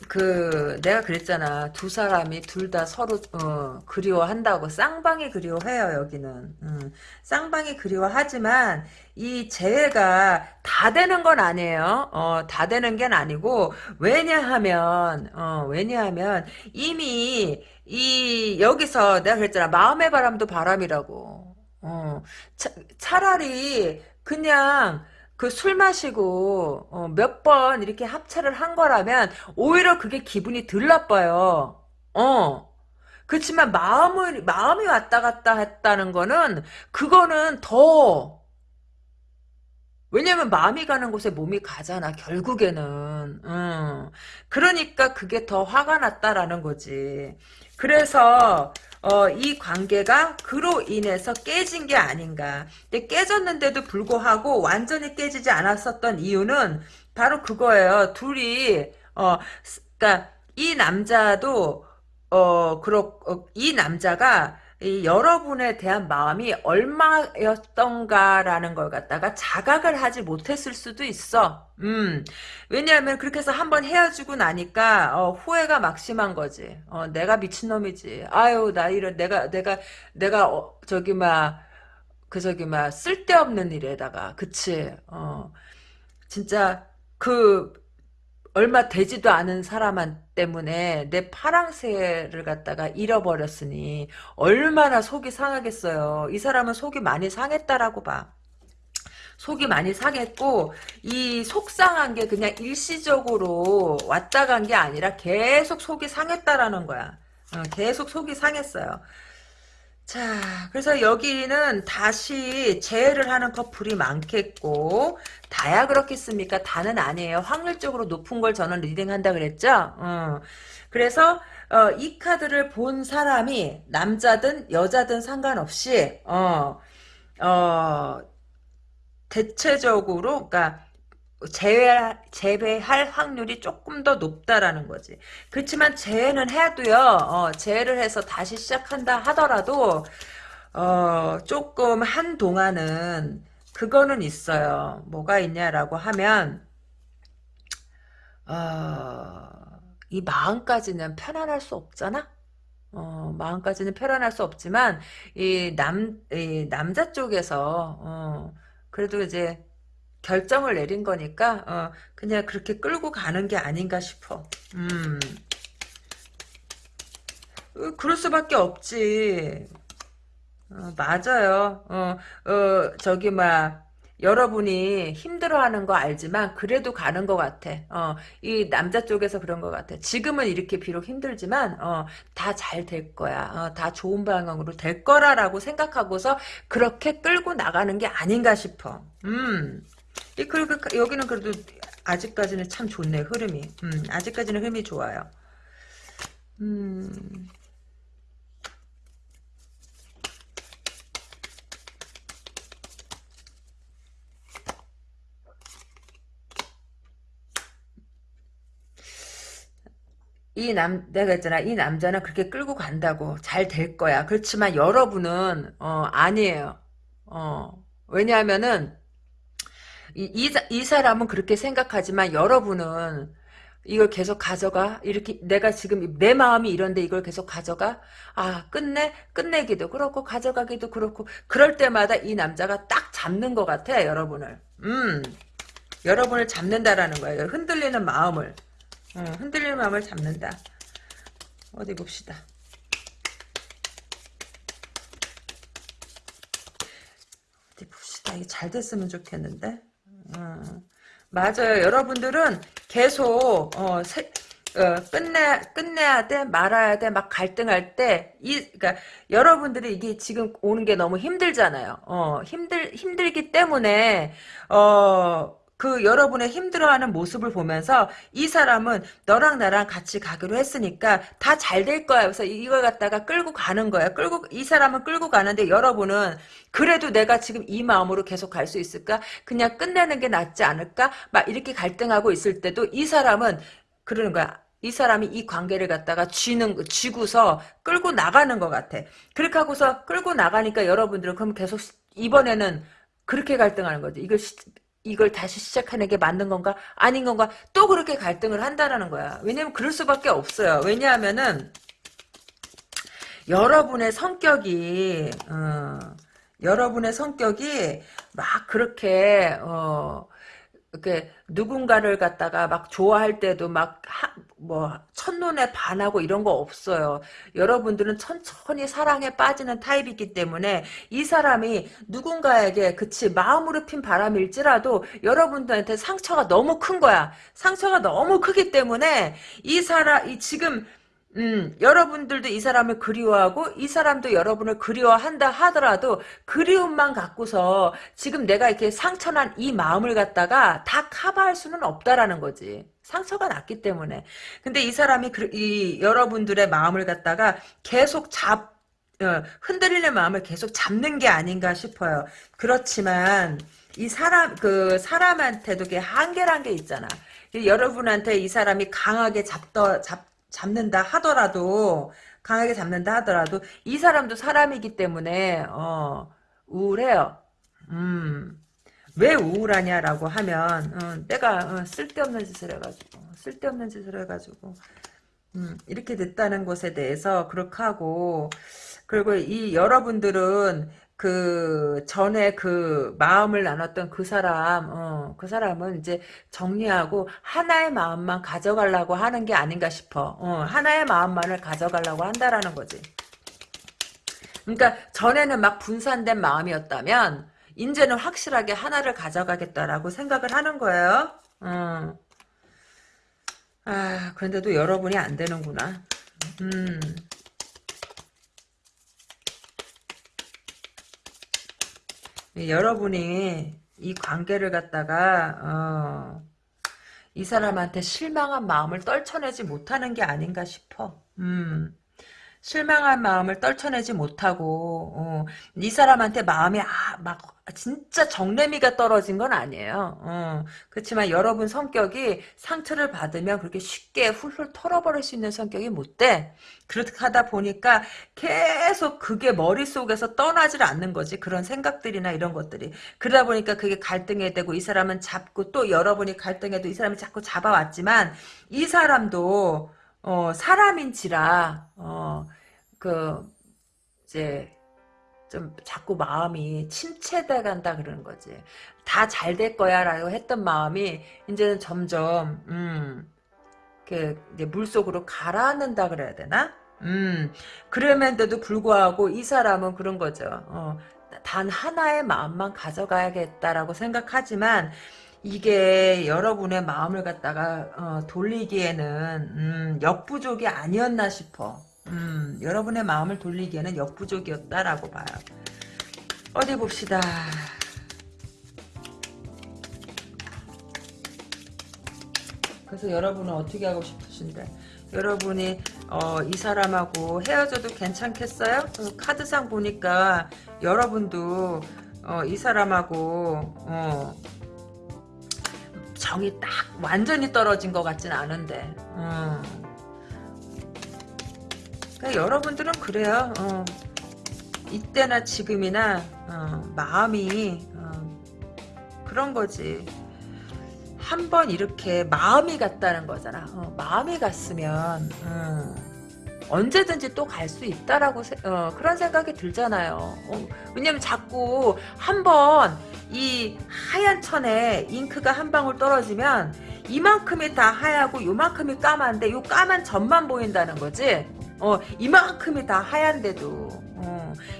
Speaker 1: 그 내가 그랬잖아 두 사람이 둘 다 서로 어, 그리워한다고 쌍방이 그리워해요 여기는 음, 쌍방이 그리워하지만 이 재회가 다 되는 건 아니에요 어, 다 되는 게 아니고 왜냐하면 어, 왜냐하면 이미 이 여기서 내가 그랬잖아 마음의 바람도 바람이라고 어, 차, 차라리 그냥 그술 마시고 어, 몇 번 이렇게 합체를 한 거라면 오히려 그게 기분이 덜 나빠요. 어. 그렇지만 마음을 마음이 왔다 갔다 했다는 거는 그거는 더 왜냐면 마음이 가는 곳에 몸이 가잖아 결국에는 음. 그러니까 그게 더 화가 났다라는 거지 그래서 어, 이 관계가 그로 인해서 깨진 게 아닌가. 근데 깨졌는데도 불구하고 완전히 깨지지 않았었던 이유는 바로 그거예요. 둘이 어, 그러니까 이 남자도 어, 그렇 어, 이 남자가 이 여러분에 대한 마음이 얼마였던가라는 걸 갖다가 자각을 하지 못했을 수도 있어. 음. 왜냐하면 그렇게 해서 한번 헤어지고 나니까 어, 후회가 막심한 거지. 어, 내가 미친 놈이지. 아유, 나 이런 내가 내가 내가 어, 저기 막 그 저기 막 쓸데없는 일에다가 그치. 어. 진짜 그 얼마 되지도 않은 사람 때문에 내 파랑새를 갖다가 잃어버렸으니 얼마나 속이 상하겠어요. 이 사람은 속이 많이 상했다라고 봐. 속이 많이 상했고 이 속상한 게 그냥 일시적으로 왔다 간 게 아니라 계속 속이 상했다라는 거야. 어, 계속 속이 상했어요. 자, 그래서 여기는 다시 재해를 하는 커플이 많겠고, 다야 그렇겠습니까? 다는 아니에요. 확률적으로 높은 걸 저는 리딩한다 그랬죠? 어. 그래서, 어, 이 카드를 본 사람이, 남자든 여자든 상관없이, 어, 어, 대체적으로, 그니까, 제외, 제외할 확률이 조금 더 높다라는 거지. 그렇지만 재해는 해도요, 어, 재해를 해서 다시 시작한다 하더라도, 어, 조금 한동안은, 그거는 있어요. 뭐가 있냐라고 하면, 어, 이 마음까지는 편안할 수 없잖아? 어, 마음까지는 편안할 수 없지만, 이 남, 이 남자 쪽에서, 어, 그래도 이제, 결정을 내린 거니까 어, 그냥 그렇게 끌고 가는 게 아닌가 싶어. 음. 어, 그럴 수밖에 없지. 어, 맞아요. 어, 어, 저기, 막, 여러분이 힘들어하는 거 알지만, 그래도 가는 것 같아. 어, 이 남자 쪽에서 그런 것 같아. 지금은 이렇게 비록 힘들지만, 어, 다 잘 될 거야. 어, 다 좋은 방향으로 될 거라라고 생각하고서, 그렇게 끌고 나가는 게 아닌가 싶어. 음. 그리고 여기는 그래도 아직까지는 참 좋네 흐름이. 음, 아직까지는 흐름이 좋아요. 음. 이 남, 내가 했잖아. 이 남자는 그렇게 끌고 간다고. 잘 될 거야. 그렇지만 여러분은, 어, 아니에요. 어, 왜냐하면은, 이, 이, 이 사람은 그렇게 생각하지만 여러분은 이걸 계속 가져가? 이렇게 내가 지금 내 마음이 이런데 이걸 계속 가져가? 아 끝내? 끝내기도 그렇고 가져가기도 그렇고 그럴 때마다 이 남자가 딱 잡는 것 같아 여러분을 음 여러분을 잡는다라는 거예요 흔들리는 마음을 음, 흔들리는 마음을 잡는다 어디 봅시다. 어디 봅시다. 이게 잘 됐으면 좋겠는데. 음. 맞아요. 여러분들은 계속 어, 세, 어, 끝내 끝내야 돼 말아야 돼 막 갈등할 때이 그러니까 여러분들이 이게 지금 오는 게 너무 힘들잖아요. 어 힘들 힘들기 때문에 어. 그 여러분의 힘들어하는 모습을 보면서 이 사람은 너랑 나랑 같이 가기로 했으니까 다 잘 될 거야. 그래서 이걸 갖다가 끌고 가는 거야. 끌고 이 사람은 끌고 가는데 여러분은 그래도 내가 지금 이 마음으로 계속 갈 수 있을까? 그냥 끝내는 게 낫지 않을까? 막 이렇게 갈등하고 있을 때도 이 사람은 그러는 거야. 이 사람이 이 관계를 갖다가 쥐는 쥐고서 끌고 나가는 것 같아. 그렇게 하고서 끌고 나가니까 여러분들은 그럼 계속 이번에는 그렇게 갈등하는 거지. 이걸 이걸 다시 시작하는 게 맞는 건가 아닌 건가 또 그렇게 갈등을 한다라는 거야. 왜냐면 그럴 수밖에 없어요. 왜냐하면은 여러분의 성격이 어, 여러분의 성격이 막 그렇게 어, 이렇게 누군가를 갖다가 막 좋아할 때도 막 뭐 첫눈에 반하고 이런 거 없어요. 여러분들은 천천히 사랑에 빠지는 타입이기 때문에 이 사람이 누군가에게 그치 마음으로 핀 바람일지라도 여러분들한테 상처가 너무 큰 거야. 상처가 너무 크기 때문에 이 사람 이 지금 음, 여러분들도 이 사람을 그리워하고 이 사람도 여러분을 그리워한다 하더라도 그리움만 갖고서 지금 내가 이렇게 상처난 이 마음을 갖다가 다 커버할 수는 없다라는 거지. 상처가 났기 때문에. 근데 이 사람이 그, 이 여러분들의 마음을 갖다가 계속 잡 어, 흔들리는 마음을 계속 잡는 게 아닌가 싶어요. 그렇지만 이 사람 그 사람한테도 게 한계란 게 있잖아. 여러분한테 이 사람이 강하게 잡더 잡 잡는다 하더라도 강하게 잡는다 하더라도 이 사람도 사람이기 때문에 어, 우울해요. 음. 왜 우울하냐라고 하면 어, 내가 어, 쓸데없는 짓을 해가지고 쓸데없는 짓을 해가지고 음, 이렇게 됐다는 것에 대해서 그렇게 하고 그리고 이 여러분들은 그 전에 그 마음을 나눴던 그 사람, 어, 그 사람은 이제 정리하고 하나의 마음만 가져가려고 하는 게 아닌가 싶어. 어, 하나의 마음만을 가져가려고 한다라는 거지. 그러니까 전에는 막 분산된 마음이었다면 이제는 확실하게 하나를 가져가겠다라고 생각을 하는 거예요. 어. 아, 그런데도 여러분이 안 되는구나. 음. 여러분이 이 관계를 갖다가 어, 이 사람한테 실망한 마음을 떨쳐내지 못하는 게 아닌가 싶어. 음. 실망한 마음을 떨쳐내지 못하고 어, 이 사람한테 마음이 아, 막 진짜 정내미가 떨어진 건 아니에요. 어, 그렇지만 여러분 성격이 상처를 받으면 그렇게 쉽게 훌훌 털어버릴 수 있는 성격이 못 돼. 그렇게 하다 보니까 계속 그게 머릿속에서 떠나질 않는 거지. 그런 생각들이나 이런 것들이. 그러다 보니까 그게 갈등이 되고 이 사람은 잡고 또 여러분이 갈등해도 이 사람이 자꾸 잡아왔지만 이 사람도 어, 사람인지라, 어, 그, 이제, 좀 자꾸 마음이 침체돼 간다 그러는 거지. 다 잘 될 거야 라고 했던 마음이 이제는 점점, 음, 그, 이제 물속으로 가라앉는다 그래야 되나? 음, 그럼에도 불구하고 이 사람은 그런 거죠. 어, 단 하나의 마음만 가져가야겠다라고 생각하지만, 이게 여러분의 마음을 갖다가 어, 돌리기에는 음, 역부족이 아니었나 싶어. 음, 여러분의 마음을 돌리기에는 역부족이었다라고 봐요. 어디 봅시다. 그래서 여러분은 어떻게 하고 싶으신데? 여러분이 어, 이 사람하고 헤어져도 괜찮겠어요? 카드상 보니까 여러분도 어, 이 사람하고 어, 정이 딱 완전히 떨어진 것 같진 않은데. 음. 여러분들은 그래요. 어. 이때나 지금이나 어, 마음이 어, 그런 거지. 한 번 이렇게 마음이 갔다는 거잖아. 어, 마음이 갔으면 음, 언제든지 또 갈 수 있다라고 어, 그런 생각이 들잖아요 어, 왜냐면 자꾸 한번 이 하얀 천에 잉크가 한 방울 떨어지면 이만큼이 다 하얗고 요만큼이 까만데 요 까만 점만 보인다는 거지. 어, 이만큼이 다 하얀데도 어,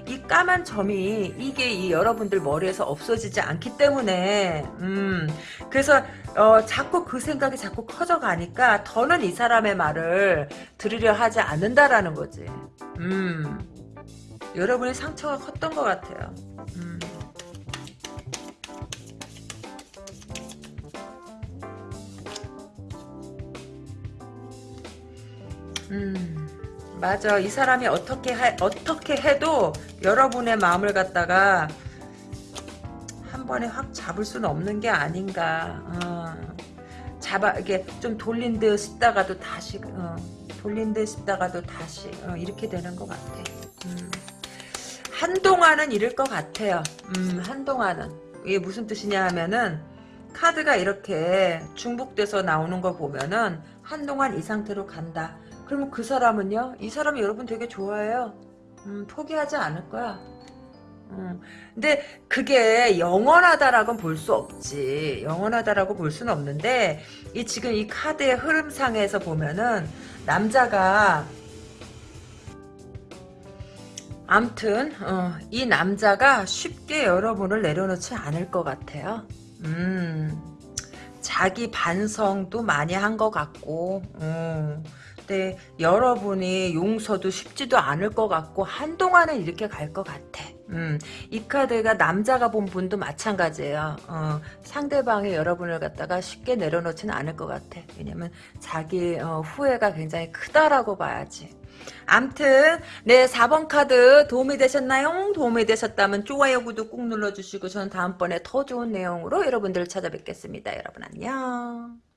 Speaker 1: 이 까만 점이 이게 이 여러분들 머리에서 없어지지 않기 때문에 음, 그래서 어, 자꾸 그 생각이 자꾸 커져 가니까 더는 이 사람의 말을 들으려 하지 않는다라는 거지. 음, 여러분의 상처가 컸던 것 같아요. 음. 음, 맞아. 이 사람이 어떻게 해, 어떻게 해도 여러분의 마음을 갖다가 한 번에 확 잡을 수는 없는 게 아닌가. 어. 잡아 이게 좀 돌린 듯 싶다가도 다시 어, 돌린 듯 싶다가도 다시 어, 이렇게 되는 것 같아. 음. 한동안은 이럴 것 같아요. 음, 한동안은 이게 무슨 뜻이냐 하면은 카드가 이렇게 중복돼서 나오는 거 보면은 한동안 이 상태로 간다. 그러면 그 사람은요? 이 사람이 여러분 되게 좋아해요. 음, 포기하지 않을 거야. 음, 근데 그게 영원하다라고는 볼 수 없지. 영원하다라고 볼 수는 없는데 이 지금 이 카드의 흐름상에서 보면은 남자가 암튼 어, 이 남자가 쉽게 여러분을 내려놓지 않을 것 같아요. 음, 자기 반성도 많이 한 것 같고 음, 근데 여러분이 용서도 쉽지도 않을 것 같고 한동안은 이렇게 갈 것 같아. 음, 이 카드가 남자가 본 분도 마찬가지예요. 어, 상대방이 여러분을 갖다가 쉽게 내려놓지는 않을 것 같아. 왜냐면 자기 어, 후회가 굉장히 크다라고 봐야지. 암튼 네 4번 카드 도움이 되셨나요? 도움이 되셨다면 좋아요 구독 꾹 눌러주시고 저는 다음번에 더 좋은 내용으로 여러분들을 찾아뵙겠습니다. 여러분 안녕.